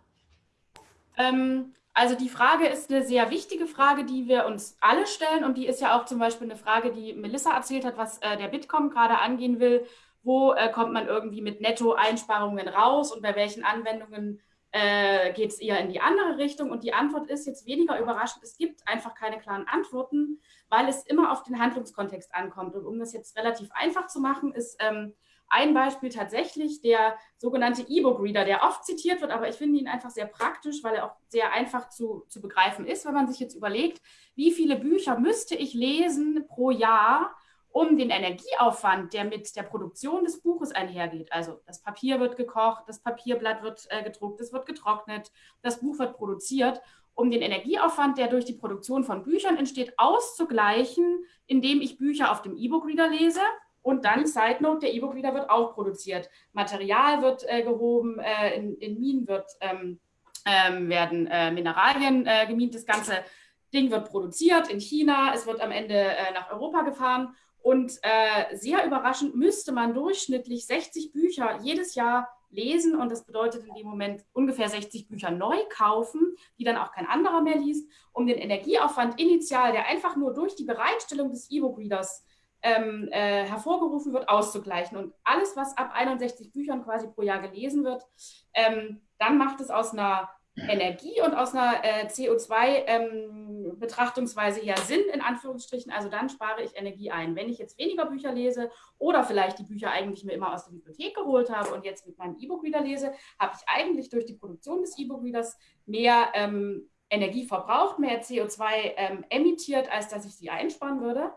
Ähm, also die Frage ist eine sehr wichtige Frage, die wir uns alle stellen und die ist ja auch zum Beispiel eine Frage, die Melissa erzählt hat, was äh, der Bitkom gerade angehen will. Wo äh, kommt man irgendwie mit Netto-Einsparungen raus und bei welchen Anwendungen äh, geht es eher in die andere Richtung? Und die Antwort ist jetzt weniger überraschend. Es gibt einfach keine klaren Antworten, weil es immer auf den Handlungskontext ankommt. Und um das jetzt relativ einfach zu machen, ist ähm, ein Beispiel tatsächlich der sogenannte E-Book-Reader, der oft zitiert wird, aber ich finde ihn einfach sehr praktisch, weil er auch sehr einfach zu, zu begreifen ist, wenn man sich jetzt überlegt, wie viele Bücher müsste ich lesen pro Jahr, um den Energieaufwand, der mit der Produktion des Buches einhergeht. Also das Papier wird gekocht, das Papierblatt wird äh, gedruckt, es wird getrocknet, das Buch wird produziert, um den Energieaufwand, der durch die Produktion von Büchern entsteht, auszugleichen, indem ich Bücher auf dem E-Book-Reader lese und dann, Side Note, der E-Book-Reader wird auch produziert. Material wird äh, gehoben, äh, in, in, Minen wird, ähm, ähm, werden äh, Mineralien äh, gemint. Das ganze Ding wird produziert in China. Es wird am Ende äh, nach Europa gefahren. Und äh, sehr überraschend müsste man durchschnittlich 60 Bücher jedes Jahr lesen. Und das bedeutet in dem Moment ungefähr 60 Bücher neu kaufen, die dann auch kein anderer mehr liest, um den Energieaufwand initial, der einfach nur durch die Bereitstellung des E-Book-Readers ähm, äh, hervorgerufen wird, auszugleichen. Und alles, was ab 61 Büchern quasi pro Jahr gelesen wird, ähm, dann macht es aus einer Energie und aus einer äh, CO2-Betrachtungsweise ähm, ja Sinn, in Anführungsstrichen. Also dann spare ich Energie ein. Wenn ich jetzt weniger Bücher lese oder vielleicht die Bücher eigentlich mir immer aus der Bibliothek geholt habe und jetzt mit meinem E-Book-Reader lese, habe ich eigentlich durch die Produktion des E-Book-Readers mehr ähm, Energie verbraucht, mehr CO2 ähm, emittiert, als dass ich sie einsparen würde.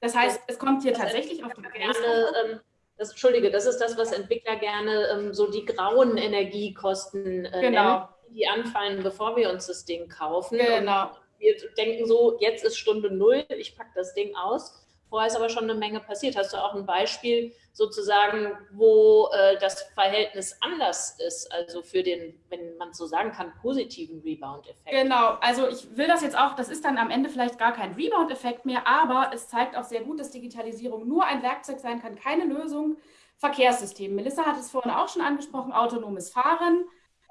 Das heißt, es kommt hier tatsächlich auf den gerne, ähm, das, Entschuldige, das ist das, was Entwickler gerne ähm, so die grauen Energiekosten äh, genau. nennen, die anfallen, bevor wir uns das Ding kaufen. Genau. Wir denken so, jetzt ist Stunde Null, ich packe das Ding aus. Vorher ist aber schon eine Menge passiert. Hast du auch ein Beispiel sozusagen, wo äh, das Verhältnis anders ist, also für den, wenn man so sagen kann, positiven Rebound-Effekt? Genau, also ich will das jetzt auch, das ist dann am Ende vielleicht gar kein Rebound-Effekt mehr, aber es zeigt auch sehr gut, dass Digitalisierung nur ein Werkzeug sein kann, keine Lösung. Verkehrssystem. Melissa hat es vorhin auch schon angesprochen, autonomes Fahren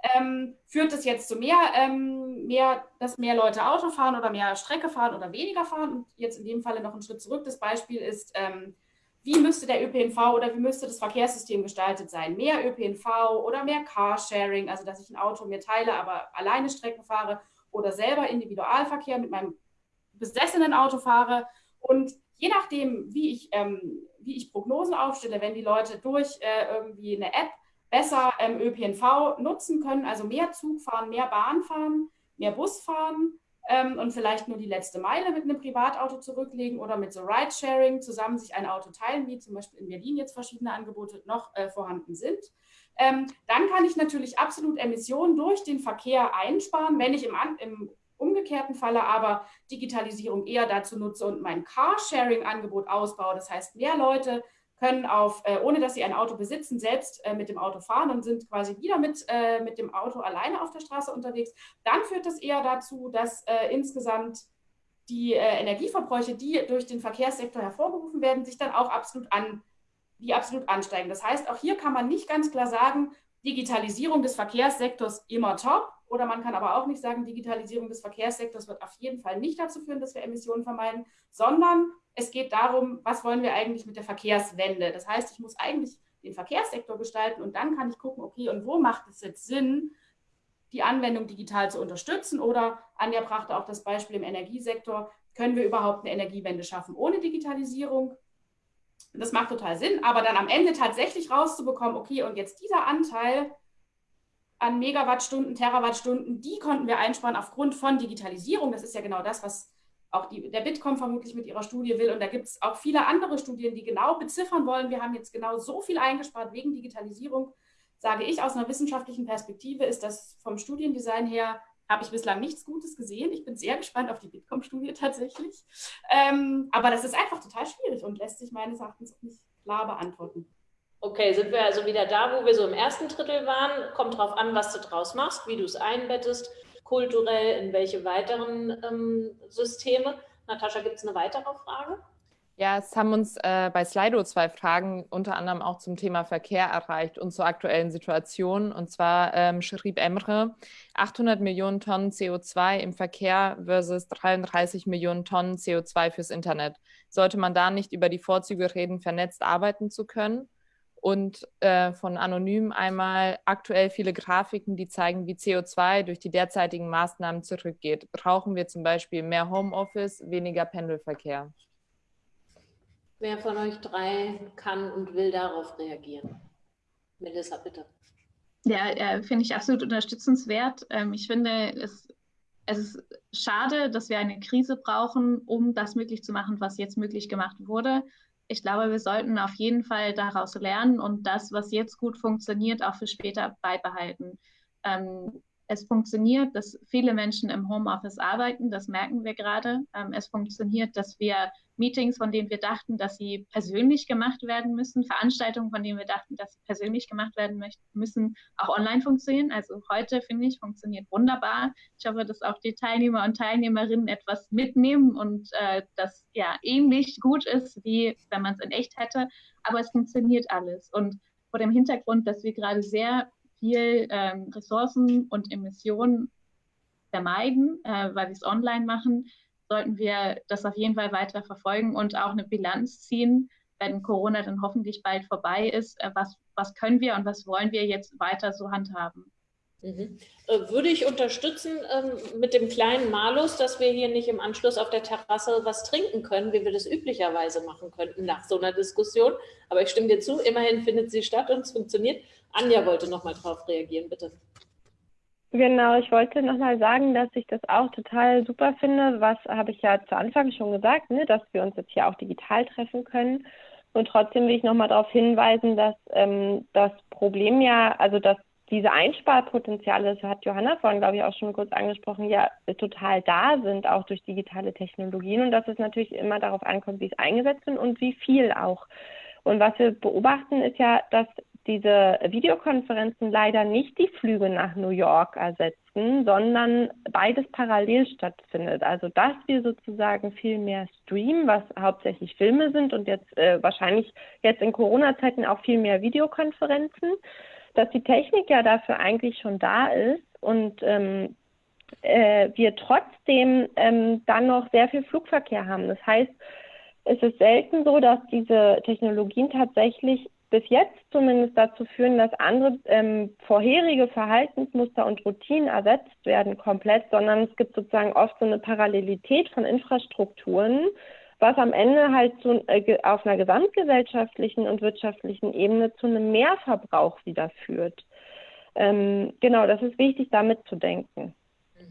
ähm, führt es jetzt zu mehr, ähm, mehr, dass mehr Leute Auto fahren oder mehr Strecke fahren oder weniger fahren? Und jetzt in dem Falle noch einen Schritt zurück. Das Beispiel ist, ähm, wie müsste der ÖPNV oder wie müsste das Verkehrssystem gestaltet sein? Mehr ÖPNV oder mehr Carsharing, also dass ich ein Auto mir teile, aber alleine Strecken fahre oder selber Individualverkehr mit meinem besessenen Auto fahre. Und je nachdem, wie ich, ähm, wie ich Prognosen aufstelle, wenn die Leute durch äh, irgendwie eine App besser ähm, ÖPNV nutzen können, also mehr Zug fahren, mehr Bahn fahren, mehr Bus fahren ähm, und vielleicht nur die letzte Meile mit einem Privatauto zurücklegen oder mit so Ridesharing zusammen sich ein Auto teilen, wie zum Beispiel in Berlin jetzt verschiedene Angebote noch äh, vorhanden sind. Ähm, dann kann ich natürlich absolut Emissionen durch den Verkehr einsparen, wenn ich im, im umgekehrten Falle aber Digitalisierung eher dazu nutze und mein Carsharing-Angebot ausbaue. Das heißt, mehr Leute können auf, äh, ohne dass sie ein Auto besitzen, selbst äh, mit dem Auto fahren und sind quasi wieder mit, äh, mit dem Auto alleine auf der Straße unterwegs, dann führt das eher dazu, dass äh, insgesamt die äh, Energieverbräuche, die durch den Verkehrssektor hervorgerufen werden, sich dann auch absolut an, die absolut ansteigen. Das heißt, auch hier kann man nicht ganz klar sagen, Digitalisierung des Verkehrssektors immer top. Oder man kann aber auch nicht sagen, Digitalisierung des Verkehrssektors wird auf jeden Fall nicht dazu führen, dass wir Emissionen vermeiden, sondern es geht darum, was wollen wir eigentlich mit der Verkehrswende. Das heißt, ich muss eigentlich den Verkehrssektor gestalten und dann kann ich gucken, okay, und wo macht es jetzt Sinn, die Anwendung digital zu unterstützen. Oder Anja brachte auch das Beispiel im Energiesektor. Können wir überhaupt eine Energiewende schaffen ohne Digitalisierung? Das macht total Sinn, aber dann am Ende tatsächlich rauszubekommen, okay, und jetzt dieser Anteil an Megawattstunden, Terawattstunden, die konnten wir einsparen aufgrund von Digitalisierung. Das ist ja genau das, was auch die, der Bitkom vermutlich mit ihrer Studie will. Und da gibt es auch viele andere Studien, die genau beziffern wollen, wir haben jetzt genau so viel eingespart wegen Digitalisierung. Sage ich aus einer wissenschaftlichen Perspektive, ist das vom Studiendesign her, habe ich bislang nichts Gutes gesehen. Ich bin sehr gespannt auf die Bitkom-Studie tatsächlich. Ähm, aber das ist einfach total schwierig und lässt sich meines Erachtens auch nicht klar beantworten. Okay, sind wir also wieder da, wo wir so im ersten Drittel waren. Kommt drauf an, was du draus machst, wie du es einbettest kulturell, in welche weiteren ähm, Systeme. Natascha, gibt es eine weitere Frage? Ja, es haben uns äh, bei Slido zwei Fragen unter anderem auch zum Thema Verkehr erreicht und zur aktuellen Situation. Und zwar ähm, schrieb Emre, 800 Millionen Tonnen CO2 im Verkehr versus 33 Millionen Tonnen CO2 fürs Internet. Sollte man da nicht über die Vorzüge reden, vernetzt arbeiten zu können? Und äh, von Anonym einmal aktuell viele Grafiken, die zeigen, wie CO2 durch die derzeitigen Maßnahmen zurückgeht. Brauchen wir zum Beispiel mehr Homeoffice, weniger Pendelverkehr? Wer von euch drei kann und will darauf reagieren? Melissa, bitte. Ja, äh, finde ich absolut unterstützenswert. Ähm, ich finde, es, es ist schade, dass wir eine Krise brauchen, um das möglich zu machen, was jetzt möglich gemacht wurde ich glaube, wir sollten auf jeden Fall daraus lernen und das, was jetzt gut funktioniert, auch für später beibehalten. Ähm, es funktioniert, dass viele Menschen im Homeoffice arbeiten, das merken wir gerade. Ähm, es funktioniert, dass wir Meetings, von denen wir dachten, dass sie persönlich gemacht werden müssen, Veranstaltungen, von denen wir dachten, dass sie persönlich gemacht werden müssen, auch online funktionieren. Also heute, finde ich, funktioniert wunderbar. Ich hoffe, dass auch die Teilnehmer und Teilnehmerinnen etwas mitnehmen und äh, das ja ähnlich gut ist, wie wenn man es in echt hätte. Aber es funktioniert alles. Und vor dem Hintergrund, dass wir gerade sehr viel ähm, Ressourcen und Emissionen vermeiden, äh, weil wir es online machen, sollten wir das auf jeden Fall weiter verfolgen und auch eine Bilanz ziehen, wenn Corona dann hoffentlich bald vorbei ist. Äh, was, was können wir und was wollen wir jetzt weiter so handhaben? Mhm. Äh, würde ich unterstützen ähm, mit dem kleinen Malus, dass wir hier nicht im Anschluss auf der Terrasse was trinken können, wie wir das üblicherweise machen könnten nach so einer Diskussion. Aber ich stimme dir zu, immerhin findet sie statt und es funktioniert. Anja wollte noch mal drauf reagieren, bitte. Genau, ich wollte nochmal sagen, dass ich das auch total super finde. Was habe ich ja zu Anfang schon gesagt, ne, dass wir uns jetzt hier auch digital treffen können. Und trotzdem will ich nochmal darauf hinweisen, dass ähm, das Problem ja, also dass diese Einsparpotenziale, das hat Johanna vorhin, glaube ich, auch schon kurz angesprochen, ja total da sind, auch durch digitale Technologien und dass es natürlich immer darauf ankommt, wie es eingesetzt wird und wie viel auch. Und was wir beobachten, ist ja, dass diese Videokonferenzen leider nicht die Flüge nach New York ersetzen, sondern beides parallel stattfindet. Also dass wir sozusagen viel mehr streamen, was hauptsächlich Filme sind und jetzt äh, wahrscheinlich jetzt in Corona-Zeiten auch viel mehr Videokonferenzen, dass die Technik ja dafür eigentlich schon da ist und ähm, äh, wir trotzdem ähm, dann noch sehr viel Flugverkehr haben. Das heißt, es ist selten so, dass diese Technologien tatsächlich bis jetzt zumindest dazu führen, dass andere ähm, vorherige Verhaltensmuster und Routinen ersetzt werden komplett, sondern es gibt sozusagen oft so eine Parallelität von Infrastrukturen, was am Ende halt zu, äh, auf einer gesamtgesellschaftlichen und wirtschaftlichen Ebene zu einem Mehrverbrauch wieder führt. Ähm, genau, das ist wichtig, damit zu denken.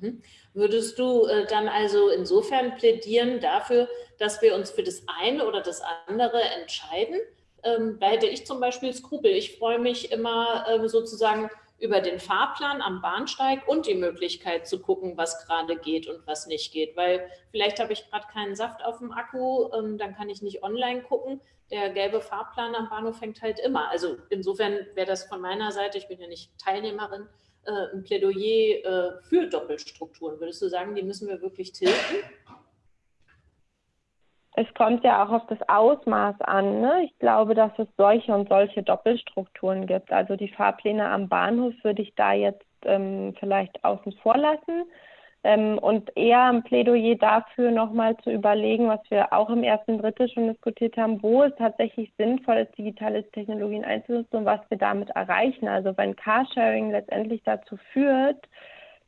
Mhm. Würdest du äh, dann also insofern plädieren dafür, dass wir uns für das eine oder das andere entscheiden? Ähm, da hätte ich zum Beispiel Skrupel. Ich freue mich immer ähm, sozusagen über den Fahrplan am Bahnsteig und die Möglichkeit zu gucken, was gerade geht und was nicht geht. Weil vielleicht habe ich gerade keinen Saft auf dem Akku, ähm, dann kann ich nicht online gucken. Der gelbe Fahrplan am Bahnhof fängt halt immer. Also insofern wäre das von meiner Seite, ich bin ja nicht Teilnehmerin, äh, ein Plädoyer äh, für Doppelstrukturen. Würdest du sagen, die müssen wir wirklich tilgen? Es kommt ja auch auf das Ausmaß an. Ne? Ich glaube, dass es solche und solche Doppelstrukturen gibt. Also die Fahrpläne am Bahnhof würde ich da jetzt ähm, vielleicht außen vor lassen. Ähm, und eher ein Plädoyer dafür, nochmal zu überlegen, was wir auch im ersten Drittel schon diskutiert haben, wo es tatsächlich sinnvoll ist, digitale Technologien einzusetzen und was wir damit erreichen. Also wenn Carsharing letztendlich dazu führt,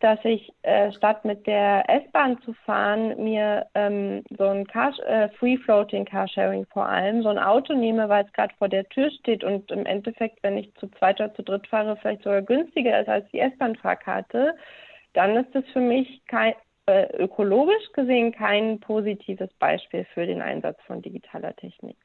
dass ich äh, statt mit der S-Bahn zu fahren, mir ähm, so ein Car äh, Free-Floating Carsharing vor allem, so ein Auto nehme, weil es gerade vor der Tür steht und im Endeffekt, wenn ich zu zweit oder zu dritt fahre, vielleicht sogar günstiger ist als die S-Bahn-Fahrkarte, dann ist es für mich kein, äh, ökologisch gesehen kein positives Beispiel für den Einsatz von digitaler Technik.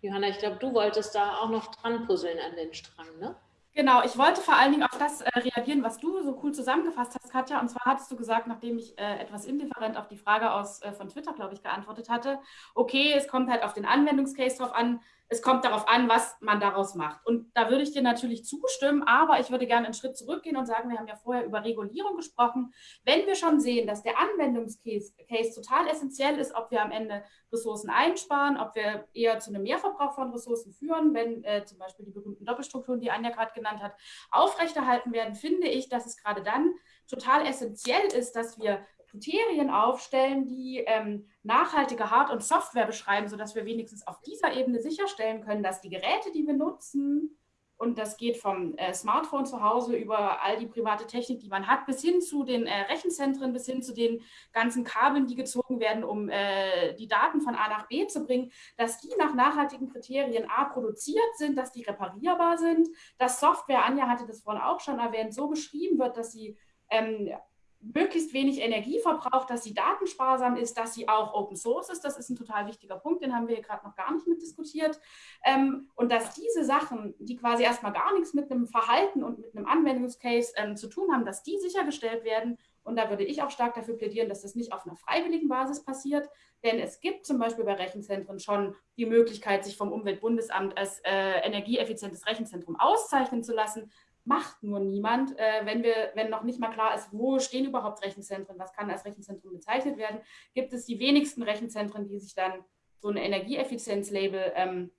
Johanna, ich glaube, du wolltest da auch noch dran puzzeln an den Strang, ne? Genau, ich wollte vor allen Dingen auf das äh, reagieren, was du so cool zusammengefasst hast, Katja. Und zwar hattest du gesagt, nachdem ich äh, etwas indifferent auf die Frage aus, äh, von Twitter, glaube ich, geantwortet hatte, okay, es kommt halt auf den Anwendungscase drauf an, es kommt darauf an, was man daraus macht. Und da würde ich dir natürlich zustimmen, aber ich würde gerne einen Schritt zurückgehen und sagen, wir haben ja vorher über Regulierung gesprochen. Wenn wir schon sehen, dass der Anwendungscase Case total essentiell ist, ob wir am Ende Ressourcen einsparen, ob wir eher zu einem Mehrverbrauch von Ressourcen führen, wenn äh, zum Beispiel die berühmten Doppelstrukturen, die Anja gerade genannt hat, aufrechterhalten werden, finde ich, dass es gerade dann total essentiell ist, dass wir Kriterien aufstellen, die ähm, nachhaltige Hard- und Software beschreiben, sodass wir wenigstens auf dieser Ebene sicherstellen können, dass die Geräte, die wir nutzen, und das geht vom äh, Smartphone zu Hause über all die private Technik, die man hat, bis hin zu den äh, Rechenzentren, bis hin zu den ganzen Kabeln, die gezogen werden, um äh, die Daten von A nach B zu bringen, dass die nach nachhaltigen Kriterien A produziert sind, dass die reparierbar sind, dass Software, Anja hatte das vorhin auch schon erwähnt, so geschrieben wird, dass sie ähm, möglichst wenig Energie verbraucht, dass sie datensparsam ist, dass sie auch Open Source ist. Das ist ein total wichtiger Punkt, den haben wir hier gerade noch gar nicht mit diskutiert. Ähm, und dass diese Sachen, die quasi erstmal gar nichts mit einem Verhalten und mit einem Anwendungscase ähm, zu tun haben, dass die sichergestellt werden. Und da würde ich auch stark dafür plädieren, dass das nicht auf einer freiwilligen Basis passiert. Denn es gibt zum Beispiel bei Rechenzentren schon die Möglichkeit, sich vom Umweltbundesamt als äh, energieeffizientes Rechenzentrum auszeichnen zu lassen macht nur niemand, äh, wenn wir, wenn noch nicht mal klar ist, wo stehen überhaupt Rechenzentren, was kann als Rechenzentrum bezeichnet werden, gibt es die wenigsten Rechenzentren, die sich dann so ein Energieeffizienzlabel ähm,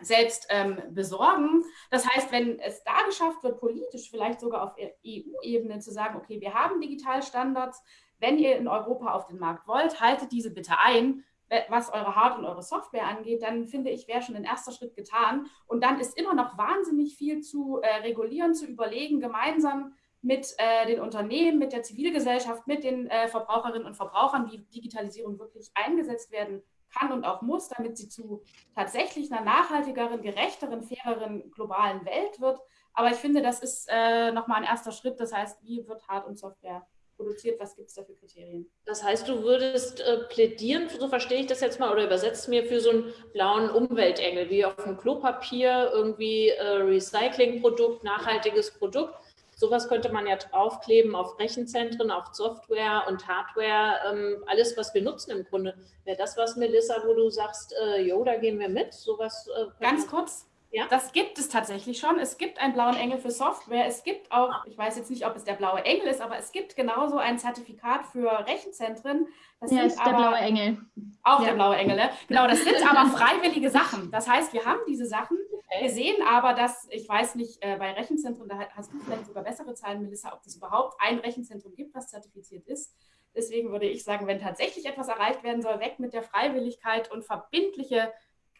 selbst ähm, besorgen. Das heißt, wenn es da geschafft wird, politisch vielleicht sogar auf EU-Ebene zu sagen, okay, wir haben Digitalstandards, wenn ihr in Europa auf den Markt wollt, haltet diese bitte ein, was eure Hard- und eure Software angeht, dann finde ich, wäre schon ein erster Schritt getan. Und dann ist immer noch wahnsinnig viel zu äh, regulieren, zu überlegen, gemeinsam mit äh, den Unternehmen, mit der Zivilgesellschaft, mit den äh, Verbraucherinnen und Verbrauchern, wie Digitalisierung wirklich eingesetzt werden kann und auch muss, damit sie zu tatsächlich einer nachhaltigeren, gerechteren, faireren globalen Welt wird. Aber ich finde, das ist äh, nochmal ein erster Schritt. Das heißt, wie wird Hard- und Software produziert? Was gibt es da für Kriterien? Das heißt, du würdest äh, plädieren, so verstehe ich das jetzt mal, oder übersetzt mir für so einen blauen Umweltengel, wie auf dem Klopapier, irgendwie äh, Recyclingprodukt, nachhaltiges Produkt. Sowas könnte man ja draufkleben auf Rechenzentren, auf Software und Hardware, ähm, alles, was wir nutzen im Grunde. Wäre das was, Melissa, wo du sagst, äh, jo, da gehen wir mit? Sowas, äh, Ganz kurz, ja? Das gibt es tatsächlich schon. Es gibt einen blauen Engel für Software. Es gibt auch, ich weiß jetzt nicht, ob es der blaue Engel ist, aber es gibt genauso ein Zertifikat für Rechenzentren. Das ja, ist der blaue Engel. Auch ja. der blaue Engel, ne? Genau, das sind aber freiwillige Sachen. Das heißt, wir haben diese Sachen. Wir sehen aber, dass, ich weiß nicht, äh, bei Rechenzentren, da hast du vielleicht sogar bessere Zahlen, Melissa, ob es überhaupt ein Rechenzentrum gibt, was zertifiziert ist. Deswegen würde ich sagen, wenn tatsächlich etwas erreicht werden soll, weg mit der Freiwilligkeit und verbindliche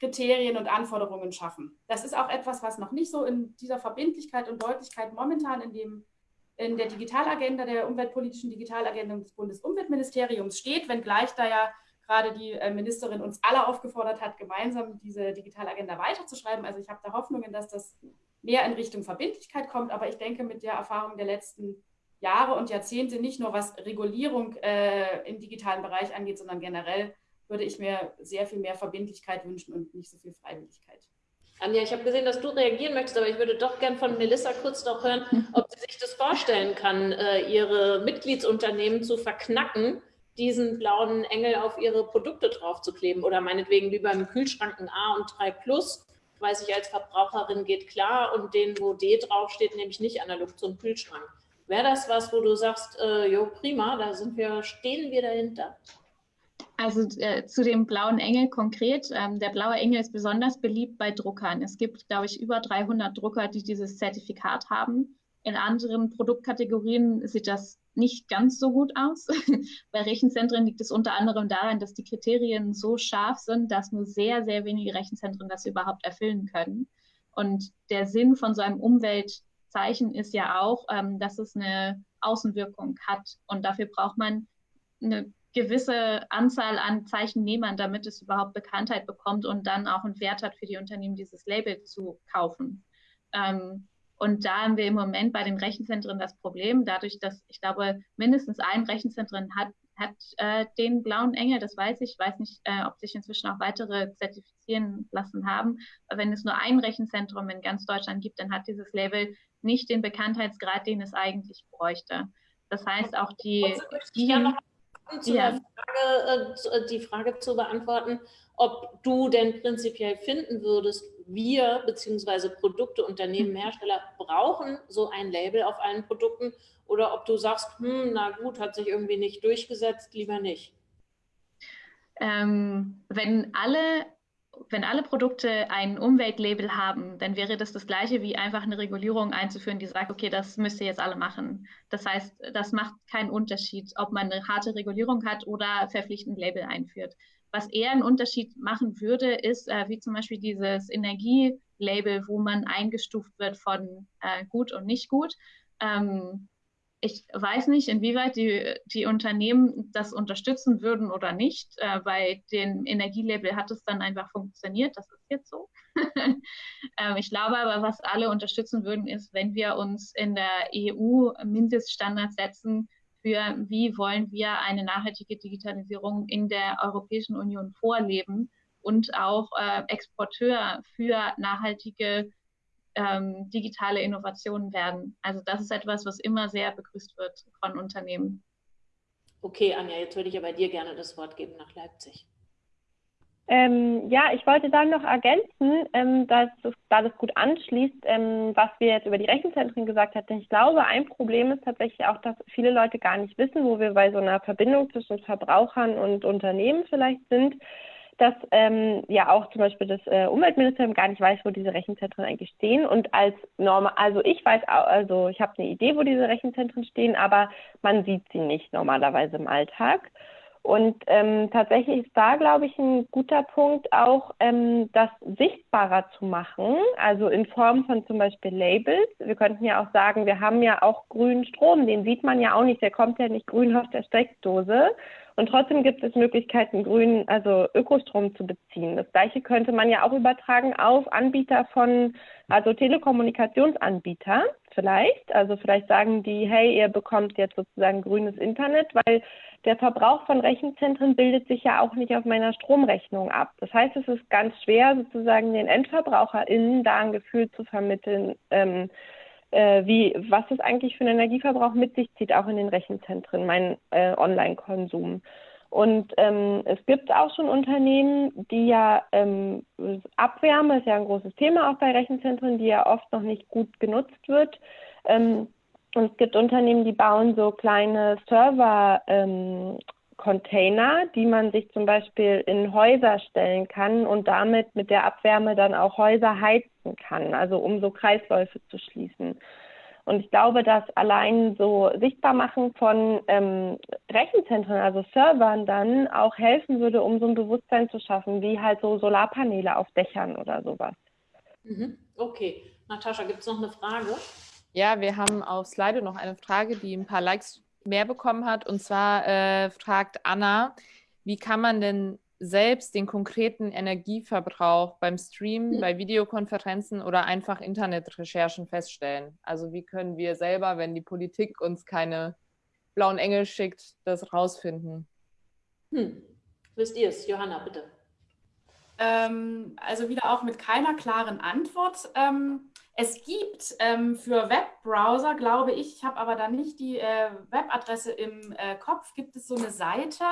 Kriterien und Anforderungen schaffen. Das ist auch etwas, was noch nicht so in dieser Verbindlichkeit und Deutlichkeit momentan in, dem, in der Digitalagenda, der umweltpolitischen Digitalagenda des Bundesumweltministeriums steht, wenngleich da ja gerade die äh, Ministerin uns alle aufgefordert hat, gemeinsam diese Digitalagenda weiterzuschreiben. Also ich habe da Hoffnungen, dass das mehr in Richtung Verbindlichkeit kommt, aber ich denke mit der Erfahrung der letzten Jahre und Jahrzehnte nicht nur was Regulierung äh, im digitalen Bereich angeht, sondern generell würde ich mir sehr viel mehr Verbindlichkeit wünschen und nicht so viel Freiwilligkeit. Anja, ich habe gesehen, dass du reagieren möchtest, aber ich würde doch gern von Melissa kurz noch hören, ob sie sich das vorstellen kann, äh, ihre Mitgliedsunternehmen zu verknacken, diesen blauen Engel auf ihre Produkte draufzukleben oder meinetwegen wie beim Kühlschrank ein A und 3 Plus, weiß ich als Verbraucherin geht klar und den, wo D draufsteht, nehme ich nicht analog zum Kühlschrank. Wäre das was, wo du sagst, äh, jo, prima, da sind wir, stehen wir dahinter? Also äh, zu dem blauen Engel konkret. Ähm, der blaue Engel ist besonders beliebt bei Druckern. Es gibt, glaube ich, über 300 Drucker, die dieses Zertifikat haben. In anderen Produktkategorien sieht das nicht ganz so gut aus. Bei Rechenzentren liegt es unter anderem daran, dass die Kriterien so scharf sind, dass nur sehr, sehr wenige Rechenzentren das überhaupt erfüllen können. Und der Sinn von so einem Umweltzeichen ist ja auch, ähm, dass es eine Außenwirkung hat. Und dafür braucht man eine gewisse Anzahl an Zeichennehmern, damit es überhaupt Bekanntheit bekommt und dann auch einen Wert hat für die Unternehmen, dieses Label zu kaufen. Ähm, und da haben wir im Moment bei den Rechenzentren das Problem, dadurch, dass ich glaube, mindestens ein Rechenzentrum hat, hat äh, den blauen Engel, das weiß ich. Ich weiß nicht, äh, ob sich inzwischen auch weitere zertifizieren lassen haben. Aber wenn es nur ein Rechenzentrum in ganz Deutschland gibt, dann hat dieses Label nicht den Bekanntheitsgrad, den es eigentlich bräuchte. Das heißt, auch die, die zu ja. Frage, äh, die Frage zu beantworten, ob du denn prinzipiell finden würdest, wir bzw. Produkte, Unternehmen, Hersteller brauchen so ein Label auf allen Produkten oder ob du sagst, hm, na gut, hat sich irgendwie nicht durchgesetzt, lieber nicht. Ähm, wenn alle wenn alle Produkte ein Umweltlabel haben, dann wäre das das gleiche wie einfach eine Regulierung einzuführen, die sagt, okay, das müsst ihr jetzt alle machen. Das heißt, das macht keinen Unterschied, ob man eine harte Regulierung hat oder verpflichtend Label einführt. Was eher einen Unterschied machen würde, ist äh, wie zum Beispiel dieses Energielabel, wo man eingestuft wird von äh, gut und nicht gut. Ähm, ich weiß nicht, inwieweit die, die Unternehmen das unterstützen würden oder nicht. Äh, bei dem Energielabel hat es dann einfach funktioniert. Das ist jetzt so. ähm, ich glaube aber, was alle unterstützen würden, ist, wenn wir uns in der EU Mindeststandards setzen für, wie wollen wir eine nachhaltige Digitalisierung in der Europäischen Union vorleben und auch äh, Exporteur für nachhaltige ähm, digitale Innovationen werden. Also das ist etwas, was immer sehr begrüßt wird von Unternehmen. Okay, Anja, jetzt würde ich aber dir gerne das Wort geben nach Leipzig. Ähm, ja, ich wollte dann noch ergänzen, ähm, dass es, da das gut anschließt, ähm, was wir jetzt über die Rechenzentren gesagt hatten. Ich glaube, ein Problem ist tatsächlich auch, dass viele Leute gar nicht wissen, wo wir bei so einer Verbindung zwischen Verbrauchern und Unternehmen vielleicht sind dass ähm, ja auch zum Beispiel das äh, Umweltministerium gar nicht weiß, wo diese Rechenzentren eigentlich stehen. Und als normal, also ich weiß, auch, also ich habe eine Idee, wo diese Rechenzentren stehen, aber man sieht sie nicht normalerweise im Alltag. Und ähm, tatsächlich ist da, glaube ich, ein guter Punkt auch, ähm, das sichtbarer zu machen, also in Form von zum Beispiel Labels. Wir könnten ja auch sagen, wir haben ja auch grünen Strom, den sieht man ja auch nicht, der kommt ja nicht grün aus der Steckdose. Und trotzdem gibt es Möglichkeiten, grünen, also Ökostrom zu beziehen. Das gleiche könnte man ja auch übertragen auf Anbieter von, also Telekommunikationsanbieter vielleicht. Also vielleicht sagen die, hey, ihr bekommt jetzt sozusagen grünes Internet, weil der Verbrauch von Rechenzentren bildet sich ja auch nicht auf meiner Stromrechnung ab. Das heißt, es ist ganz schwer, sozusagen den EndverbraucherInnen da ein Gefühl zu vermitteln, ähm, äh, wie, was es eigentlich für einen Energieverbrauch mit sich zieht, auch in den Rechenzentren, mein äh, Online-Konsum. Und ähm, es gibt auch schon Unternehmen, die ja ähm, Abwärme ist ja ein großes Thema auch bei Rechenzentren, die ja oft noch nicht gut genutzt wird. Ähm, und es gibt Unternehmen, die bauen so kleine Server ähm, die man sich zum Beispiel in Häuser stellen kann und damit mit der Abwärme dann auch Häuser heizen kann, also um so Kreisläufe zu schließen. Und ich glaube, dass allein so Sichtbarmachen von ähm, Rechenzentren, also Servern, dann auch helfen würde, um so ein Bewusstsein zu schaffen, wie halt so Solarpaneele auf Dächern oder sowas. Mhm. Okay. Natascha, gibt es noch eine Frage? Ja, wir haben auf Slide noch eine Frage, die ein paar Likes mehr bekommen hat. Und zwar äh, fragt Anna, wie kann man denn selbst den konkreten Energieverbrauch beim Stream, bei Videokonferenzen oder einfach Internetrecherchen feststellen? Also wie können wir selber, wenn die Politik uns keine blauen Engel schickt, das rausfinden? Hm. Wisst ihr es? Johanna, bitte. Ähm, also wieder auch mit keiner klaren Antwort. Ähm, es gibt ähm, für Webbrowser, glaube ich, ich habe aber da nicht die äh, Webadresse im äh, Kopf, gibt es so eine Seite,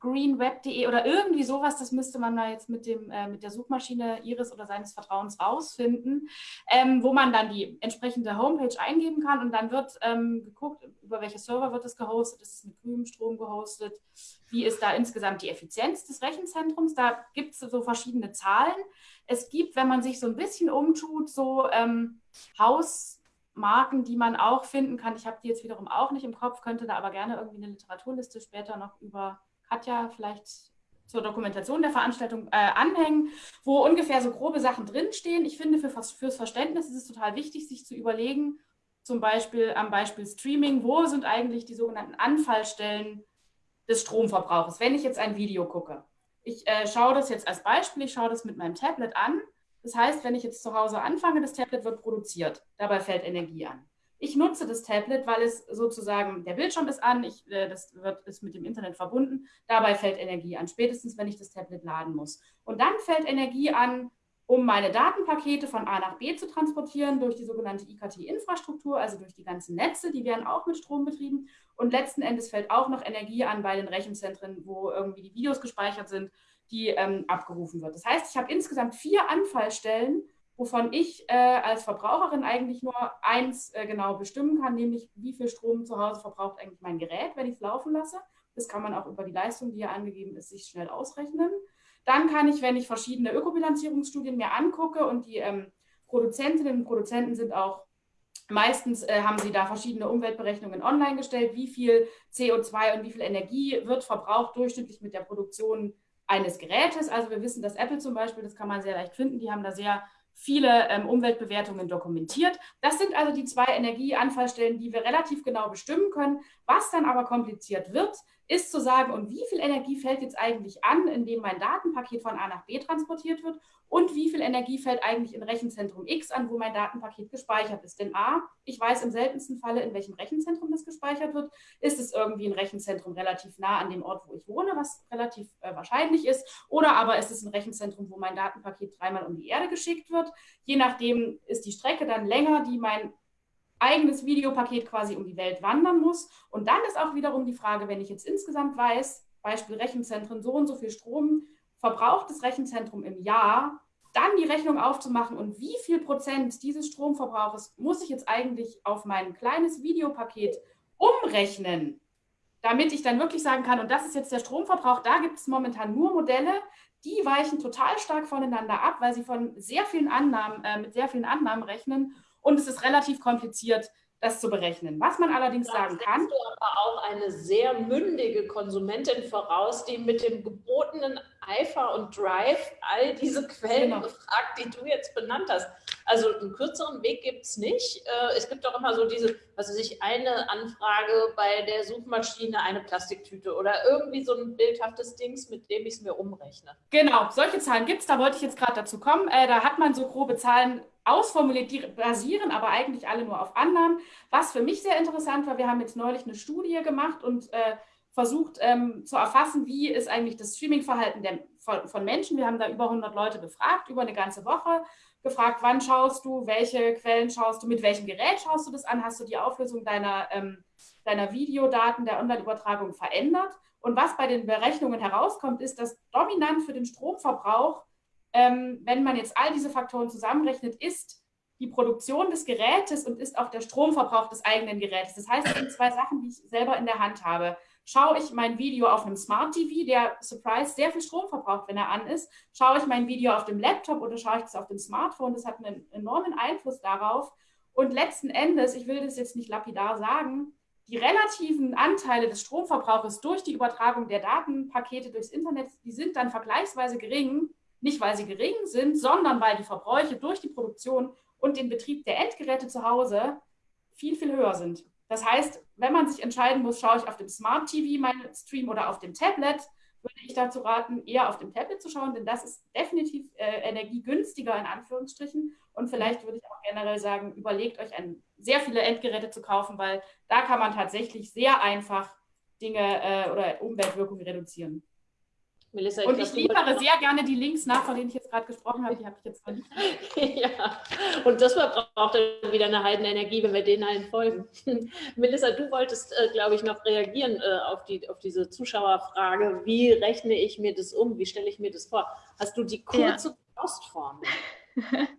greenweb.de oder irgendwie sowas, das müsste man da jetzt mit, dem, äh, mit der Suchmaschine Ihres oder seines Vertrauens rausfinden, ähm, wo man dann die entsprechende Homepage eingeben kann und dann wird ähm, geguckt, über welche Server wird es gehostet, ist es mit grünem Strom gehostet, wie ist da insgesamt die Effizienz des Rechenzentrums, da gibt es so verschiedene Zahlen. Es gibt, wenn man sich so ein bisschen umtut, so ähm, Haus Marken, die man auch finden kann. Ich habe die jetzt wiederum auch nicht im Kopf, könnte da aber gerne irgendwie eine Literaturliste später noch über Katja vielleicht zur Dokumentation der Veranstaltung äh, anhängen, wo ungefähr so grobe Sachen drinstehen. Ich finde, für, fürs Verständnis ist es total wichtig, sich zu überlegen, zum Beispiel am Beispiel Streaming, wo sind eigentlich die sogenannten Anfallstellen des Stromverbrauchs, wenn ich jetzt ein Video gucke. Ich äh, schaue das jetzt als Beispiel, ich schaue das mit meinem Tablet an. Das heißt, wenn ich jetzt zu Hause anfange, das Tablet wird produziert, dabei fällt Energie an. Ich nutze das Tablet, weil es sozusagen, der Bildschirm ist an, ich, äh, das wird, ist mit dem Internet verbunden, dabei fällt Energie an, spätestens wenn ich das Tablet laden muss. Und dann fällt Energie an, um meine Datenpakete von A nach B zu transportieren durch die sogenannte IKT-Infrastruktur, also durch die ganzen Netze, die werden auch mit Strom betrieben. Und letzten Endes fällt auch noch Energie an bei den Rechenzentren, wo irgendwie die Videos gespeichert sind, die ähm, abgerufen wird. Das heißt, ich habe insgesamt vier Anfallstellen, wovon ich äh, als Verbraucherin eigentlich nur eins äh, genau bestimmen kann, nämlich wie viel Strom zu Hause verbraucht eigentlich mein Gerät, wenn ich es laufen lasse. Das kann man auch über die Leistung, die hier angegeben ist, sich schnell ausrechnen. Dann kann ich, wenn ich verschiedene Ökobilanzierungsstudien mir angucke und die ähm, Produzentinnen und Produzenten sind auch Meistens äh, haben sie da verschiedene Umweltberechnungen online gestellt, wie viel CO2 und wie viel Energie wird verbraucht durchschnittlich mit der Produktion eines Gerätes. Also wir wissen, dass Apple zum Beispiel, das kann man sehr leicht finden, die haben da sehr viele ähm, Umweltbewertungen dokumentiert. Das sind also die zwei Energieanfallstellen, die wir relativ genau bestimmen können. Was dann aber kompliziert wird, ist zu sagen, und wie viel Energie fällt jetzt eigentlich an, indem mein Datenpaket von A nach B transportiert wird und wie viel Energie fällt eigentlich in Rechenzentrum X an, wo mein Datenpaket gespeichert ist. Denn A, ich weiß im seltensten Falle, in welchem Rechenzentrum das gespeichert wird. Ist es irgendwie ein Rechenzentrum relativ nah an dem Ort, wo ich wohne, was relativ äh, wahrscheinlich ist, oder aber ist es ein Rechenzentrum, wo mein Datenpaket dreimal um die Erde geschickt wird. Je nachdem ist die Strecke dann länger, die mein eigenes Videopaket quasi um die Welt wandern muss. Und dann ist auch wiederum die Frage, wenn ich jetzt insgesamt weiß, Beispiel Rechenzentren, so und so viel Strom verbraucht das Rechenzentrum im Jahr, dann die Rechnung aufzumachen und wie viel Prozent dieses Stromverbrauches muss ich jetzt eigentlich auf mein kleines Videopaket umrechnen, damit ich dann wirklich sagen kann, und das ist jetzt der Stromverbrauch, da gibt es momentan nur Modelle, die weichen total stark voneinander ab, weil sie von sehr vielen Annahmen, äh, mit sehr vielen Annahmen rechnen und es ist relativ kompliziert, das zu berechnen. Was man allerdings da sagen kann. du aber auch eine sehr mündige Konsumentin voraus, die mit dem gebotenen Eifer und Drive all diese Quellen genau. befragt, die du jetzt benannt hast. Also einen kürzeren Weg gibt es nicht. Äh, es gibt doch immer so diese, was weiß ich, eine Anfrage bei der Suchmaschine, eine Plastiktüte oder irgendwie so ein bildhaftes Dings, mit dem ich es mir umrechne. Genau, solche Zahlen gibt es. Da wollte ich jetzt gerade dazu kommen. Äh, da hat man so grobe Zahlen ausformuliert, die basieren aber eigentlich alle nur auf Annahmen. Was für mich sehr interessant war, wir haben jetzt neulich eine Studie gemacht und äh, versucht ähm, zu erfassen, wie ist eigentlich das Streamingverhalten von, von, Menschen. Wir haben da über 100 Leute befragt, über eine ganze Woche, gefragt, wann schaust du, welche Quellen schaust du, mit welchem Gerät schaust du das an, hast du die Auflösung deiner, ähm, deiner Videodaten der Online-Übertragung verändert. Und was bei den Berechnungen herauskommt, ist, dass dominant für den Stromverbrauch ähm, wenn man jetzt all diese Faktoren zusammenrechnet, ist die Produktion des Gerätes und ist auch der Stromverbrauch des eigenen Gerätes. Das heißt, es sind zwei Sachen, die ich selber in der Hand habe. Schaue ich mein Video auf einem Smart TV, der, surprise, sehr viel Strom verbraucht, wenn er an ist, schaue ich mein Video auf dem Laptop oder schaue ich das auf dem Smartphone, das hat einen enormen Einfluss darauf. Und letzten Endes, ich will das jetzt nicht lapidar sagen, die relativen Anteile des Stromverbrauches durch die Übertragung der Datenpakete durchs Internet, die sind dann vergleichsweise gering nicht, weil sie gering sind, sondern weil die Verbräuche durch die Produktion und den Betrieb der Endgeräte zu Hause viel, viel höher sind. Das heißt, wenn man sich entscheiden muss, schaue ich auf dem Smart TV meinen Stream oder auf dem Tablet, würde ich dazu raten, eher auf dem Tablet zu schauen, denn das ist definitiv äh, energiegünstiger in Anführungsstrichen. Und vielleicht würde ich auch generell sagen, überlegt euch ein, sehr viele Endgeräte zu kaufen, weil da kann man tatsächlich sehr einfach Dinge äh, oder Umweltwirkungen reduzieren. Melissa, ich und ich liefere sehr gerne die Links nach, von denen ich jetzt gerade gesprochen habe. Die habe ich jetzt noch nicht. ja, und das braucht dann wieder eine Heidenenergie, wenn wir denen allen folgen. Melissa, du wolltest, äh, glaube ich, noch reagieren äh, auf, die, auf diese Zuschauerfrage. Wie rechne ich mir das um? Wie stelle ich mir das vor? Hast du die kurze ja. Postform?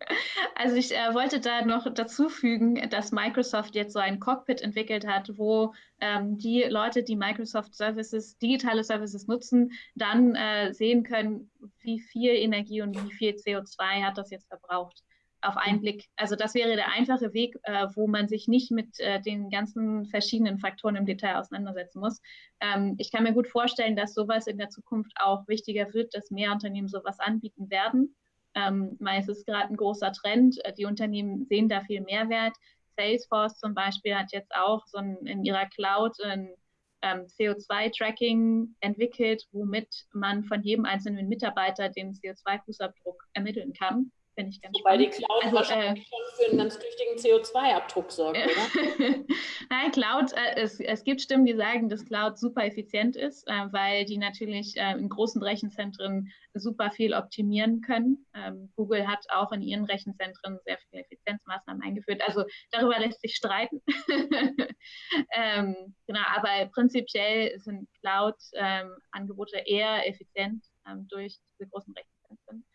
Also ich äh, wollte da noch dazu fügen, dass Microsoft jetzt so ein Cockpit entwickelt hat, wo ähm, die Leute, die Microsoft Services, digitale Services nutzen, dann äh, sehen können, wie viel Energie und wie viel CO2 hat das jetzt verbraucht. auf einen Blick. Also das wäre der einfache Weg, äh, wo man sich nicht mit äh, den ganzen verschiedenen Faktoren im Detail auseinandersetzen muss. Ähm, ich kann mir gut vorstellen, dass sowas in der Zukunft auch wichtiger wird, dass mehr Unternehmen sowas anbieten werden. Ähm, weil es ist gerade ein großer Trend. Äh, die Unternehmen sehen da viel Mehrwert. Salesforce zum Beispiel hat jetzt auch so ein, in ihrer Cloud ein ähm, CO2-Tracking entwickelt, womit man von jedem einzelnen Mitarbeiter den CO2-Fußabdruck ermitteln kann. Finde ich ganz Wobei spannend. die Cloud also, wahrscheinlich äh, schon für einen ganz tüchtigen CO2-Abdruck sorgt, oder? Nein, Cloud, äh, es, es gibt Stimmen, die sagen, dass Cloud super effizient ist, äh, weil die natürlich äh, in großen Rechenzentren super viel optimieren können. Ähm, Google hat auch in ihren Rechenzentren sehr viele Effizienzmaßnahmen eingeführt. Also darüber lässt sich streiten. ähm, genau, aber prinzipiell sind Cloud-Angebote ähm, eher effizient ähm, durch diese großen Rechenzentren.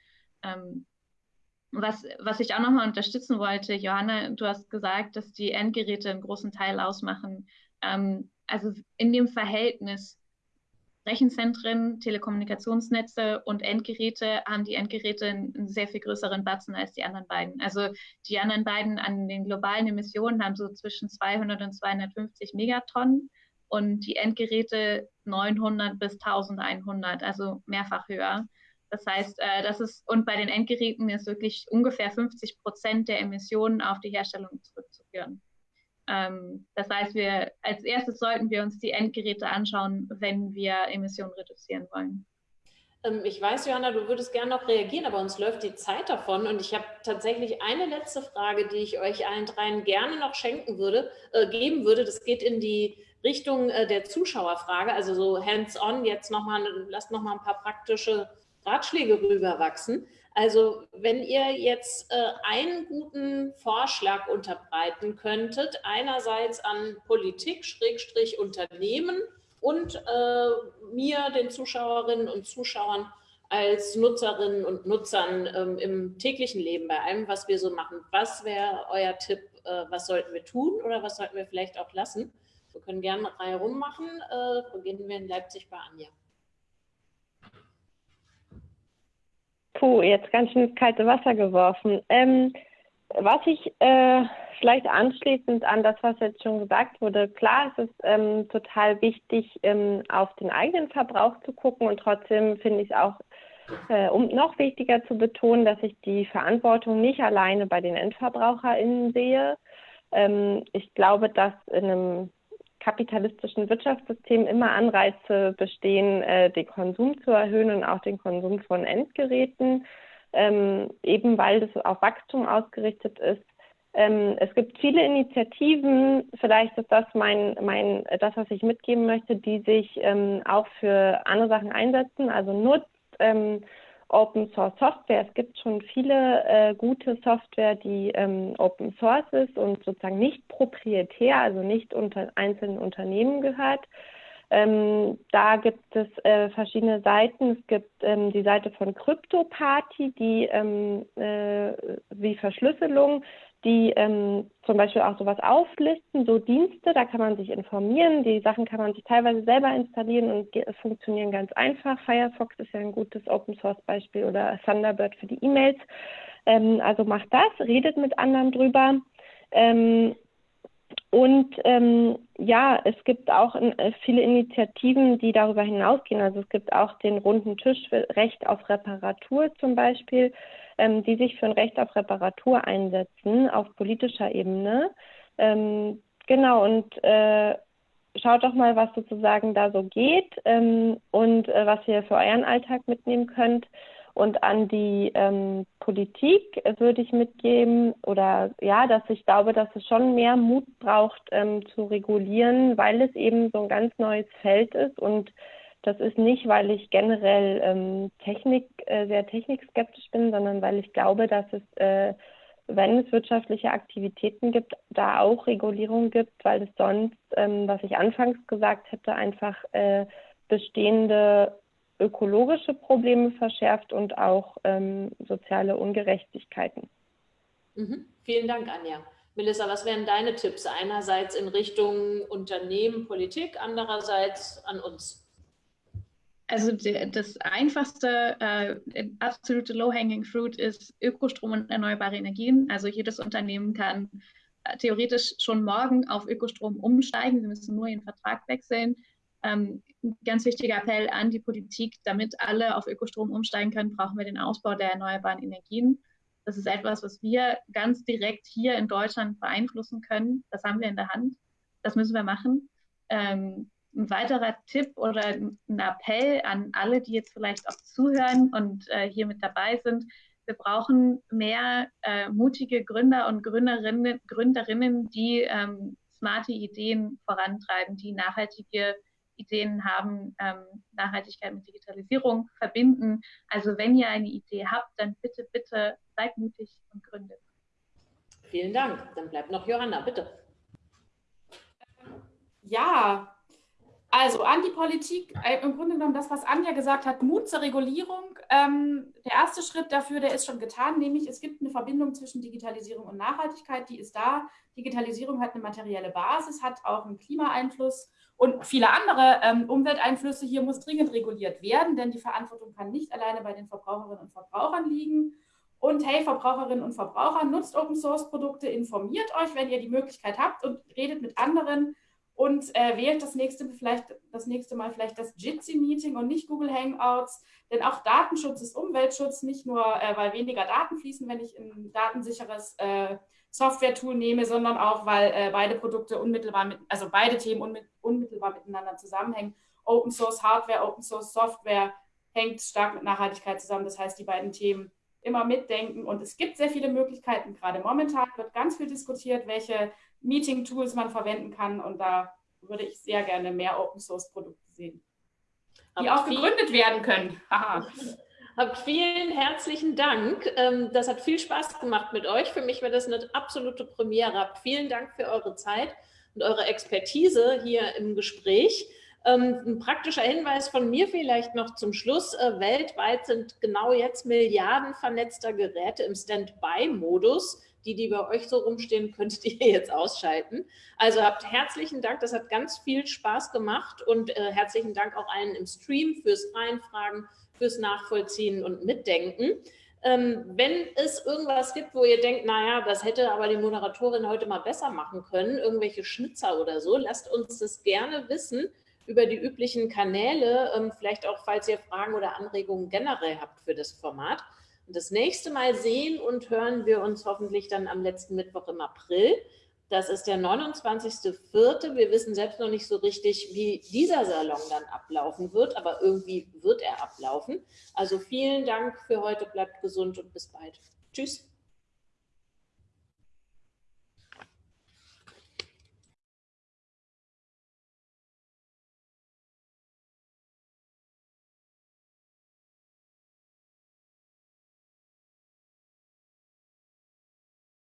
Was, was ich auch nochmal unterstützen wollte, Johanna, du hast gesagt, dass die Endgeräte einen großen Teil ausmachen. Ähm, also in dem Verhältnis Rechenzentren, Telekommunikationsnetze und Endgeräte haben die Endgeräte einen sehr viel größeren Batzen als die anderen beiden. Also die anderen beiden an den globalen Emissionen haben so zwischen 200 und 250 Megatonnen und die Endgeräte 900 bis 1100, also mehrfach höher. Das heißt, äh, das ist, und bei den Endgeräten ist wirklich ungefähr 50 Prozent der Emissionen auf die Herstellung zurückzuführen. Ähm, das heißt, wir als erstes sollten wir uns die Endgeräte anschauen, wenn wir Emissionen reduzieren wollen. Ähm, ich weiß, Johanna, du würdest gerne noch reagieren, aber uns läuft die Zeit davon. Und ich habe tatsächlich eine letzte Frage, die ich euch allen dreien gerne noch schenken würde, äh, geben würde. Das geht in die Richtung äh, der Zuschauerfrage, also so hands-on. Jetzt nochmal, lasst nochmal ein paar praktische Ratschläge rüberwachsen. Also wenn ihr jetzt äh, einen guten Vorschlag unterbreiten könntet, einerseits an Politik, Schrägstrich Unternehmen und äh, mir, den Zuschauerinnen und Zuschauern als Nutzerinnen und Nutzern ähm, im täglichen Leben, bei allem, was wir so machen. Was wäre euer Tipp? Äh, was sollten wir tun oder was sollten wir vielleicht auch lassen? Wir können gerne eine Reihe rummachen. Äh, beginnen wir in Leipzig bei Anja. Puh, jetzt ganz schön ins kalte Wasser geworfen. Ähm, was ich äh, vielleicht anschließend an das, was jetzt schon gesagt wurde, klar, es ist ähm, total wichtig, ähm, auf den eigenen Verbrauch zu gucken und trotzdem finde ich es auch äh, um noch wichtiger zu betonen, dass ich die Verantwortung nicht alleine bei den EndverbraucherInnen sehe. Ähm, ich glaube, dass in einem kapitalistischen Wirtschaftssystem immer Anreize bestehen, äh, den Konsum zu erhöhen und auch den Konsum von Endgeräten, ähm, eben weil das auf Wachstum ausgerichtet ist. Ähm, es gibt viele Initiativen, vielleicht ist das mein, mein, das, was ich mitgeben möchte, die sich ähm, auch für andere Sachen einsetzen, also nutzt ähm, Open Source Software. Es gibt schon viele äh, gute Software, die ähm, Open Source ist und sozusagen nicht proprietär, also nicht unter einzelnen Unternehmen gehört. Ähm, da gibt es äh, verschiedene Seiten. Es gibt ähm, die Seite von CryptoParty, die ähm, äh, wie Verschlüsselung die ähm, zum Beispiel auch sowas auflisten, so Dienste, da kann man sich informieren. Die Sachen kann man sich teilweise selber installieren und funktionieren ganz einfach. Firefox ist ja ein gutes Open Source Beispiel oder Thunderbird für die E-Mails. Ähm, also macht das, redet mit anderen drüber. Ähm, und ähm, ja, es gibt auch äh, viele Initiativen, die darüber hinausgehen. Also es gibt auch den runden Tisch für Recht auf Reparatur zum Beispiel ähm, die sich für ein Recht auf Reparatur einsetzen auf politischer Ebene. Ähm, genau, und äh, schaut doch mal, was sozusagen da so geht ähm, und äh, was ihr für euren Alltag mitnehmen könnt. Und an die ähm, Politik würde ich mitgeben, oder ja, dass ich glaube, dass es schon mehr Mut braucht ähm, zu regulieren, weil es eben so ein ganz neues Feld ist und das ist nicht, weil ich generell ähm, Technik, äh, sehr technikskeptisch bin, sondern weil ich glaube, dass es, äh, wenn es wirtschaftliche Aktivitäten gibt, da auch Regulierung gibt, weil es sonst, ähm, was ich anfangs gesagt hätte, einfach äh, bestehende ökologische Probleme verschärft und auch ähm, soziale Ungerechtigkeiten. Mhm. Vielen Dank, Anja. Melissa, was wären deine Tipps? Einerseits in Richtung Unternehmen, Politik, andererseits an uns. Also das einfachste, äh, absolute low-hanging fruit ist Ökostrom und erneuerbare Energien. Also jedes Unternehmen kann äh, theoretisch schon morgen auf Ökostrom umsteigen. Sie müssen nur ihren Vertrag wechseln. Ähm, ganz wichtiger Appell an die Politik, damit alle auf Ökostrom umsteigen können, brauchen wir den Ausbau der erneuerbaren Energien. Das ist etwas, was wir ganz direkt hier in Deutschland beeinflussen können. Das haben wir in der Hand. Das müssen wir machen. Ähm, ein weiterer Tipp oder ein Appell an alle, die jetzt vielleicht auch zuhören und äh, hier mit dabei sind. Wir brauchen mehr äh, mutige Gründer und Gründerinnen, Gründerinnen die ähm, smarte Ideen vorantreiben, die nachhaltige Ideen haben, ähm, Nachhaltigkeit mit Digitalisierung verbinden. Also wenn ihr eine Idee habt, dann bitte, bitte seid mutig und gründet. Vielen Dank. Dann bleibt noch Johanna, bitte. Ja, also an die Politik, äh, im Grunde genommen das, was Anja gesagt hat, Mut zur Regulierung. Ähm, der erste Schritt dafür, der ist schon getan, nämlich es gibt eine Verbindung zwischen Digitalisierung und Nachhaltigkeit, die ist da. Digitalisierung hat eine materielle Basis, hat auch einen Klimaeinfluss und viele andere ähm, Umwelteinflüsse. Hier muss dringend reguliert werden, denn die Verantwortung kann nicht alleine bei den Verbraucherinnen und Verbrauchern liegen. Und hey, Verbraucherinnen und Verbraucher, nutzt Open Source Produkte, informiert euch, wenn ihr die Möglichkeit habt und redet mit anderen und äh, wählt das nächste, vielleicht, das nächste Mal vielleicht das Jitsi-Meeting und nicht Google Hangouts. Denn auch Datenschutz ist Umweltschutz, nicht nur, äh, weil weniger Daten fließen, wenn ich ein datensicheres äh, Software-Tool nehme, sondern auch, weil äh, beide Produkte unmittelbar mit, also beide Themen unmit unmittelbar miteinander zusammenhängen. Open Source Hardware, Open Source Software hängt stark mit Nachhaltigkeit zusammen. Das heißt, die beiden Themen immer mitdenken. Und es gibt sehr viele Möglichkeiten. Gerade momentan wird ganz viel diskutiert, welche Meeting-Tools man verwenden kann. Und da würde ich sehr gerne mehr Open-Source-Produkte sehen, die auch gegründet werden können. Vielen herzlichen Dank. Ähm, das hat viel Spaß gemacht mit euch. Für mich war das eine absolute Premiere. Vielen Dank für eure Zeit und eure Expertise hier im Gespräch. Ähm, ein praktischer Hinweis von mir vielleicht noch zum Schluss. Äh, weltweit sind genau jetzt Milliarden vernetzter Geräte im Standby-Modus. Die, die bei euch so rumstehen, könntet ihr jetzt ausschalten. Also habt herzlichen Dank, das hat ganz viel Spaß gemacht und äh, herzlichen Dank auch allen im Stream fürs Reinfragen, fürs Nachvollziehen und Mitdenken. Ähm, wenn es irgendwas gibt, wo ihr denkt, naja, das hätte aber die Moderatorin heute mal besser machen können, irgendwelche Schnitzer oder so, lasst uns das gerne wissen über die üblichen Kanäle, ähm, vielleicht auch, falls ihr Fragen oder Anregungen generell habt für das Format. Das nächste Mal sehen und hören wir uns hoffentlich dann am letzten Mittwoch im April. Das ist der 29.04. Wir wissen selbst noch nicht so richtig, wie dieser Salon dann ablaufen wird, aber irgendwie wird er ablaufen. Also vielen Dank für heute, bleibt gesund und bis bald. Tschüss.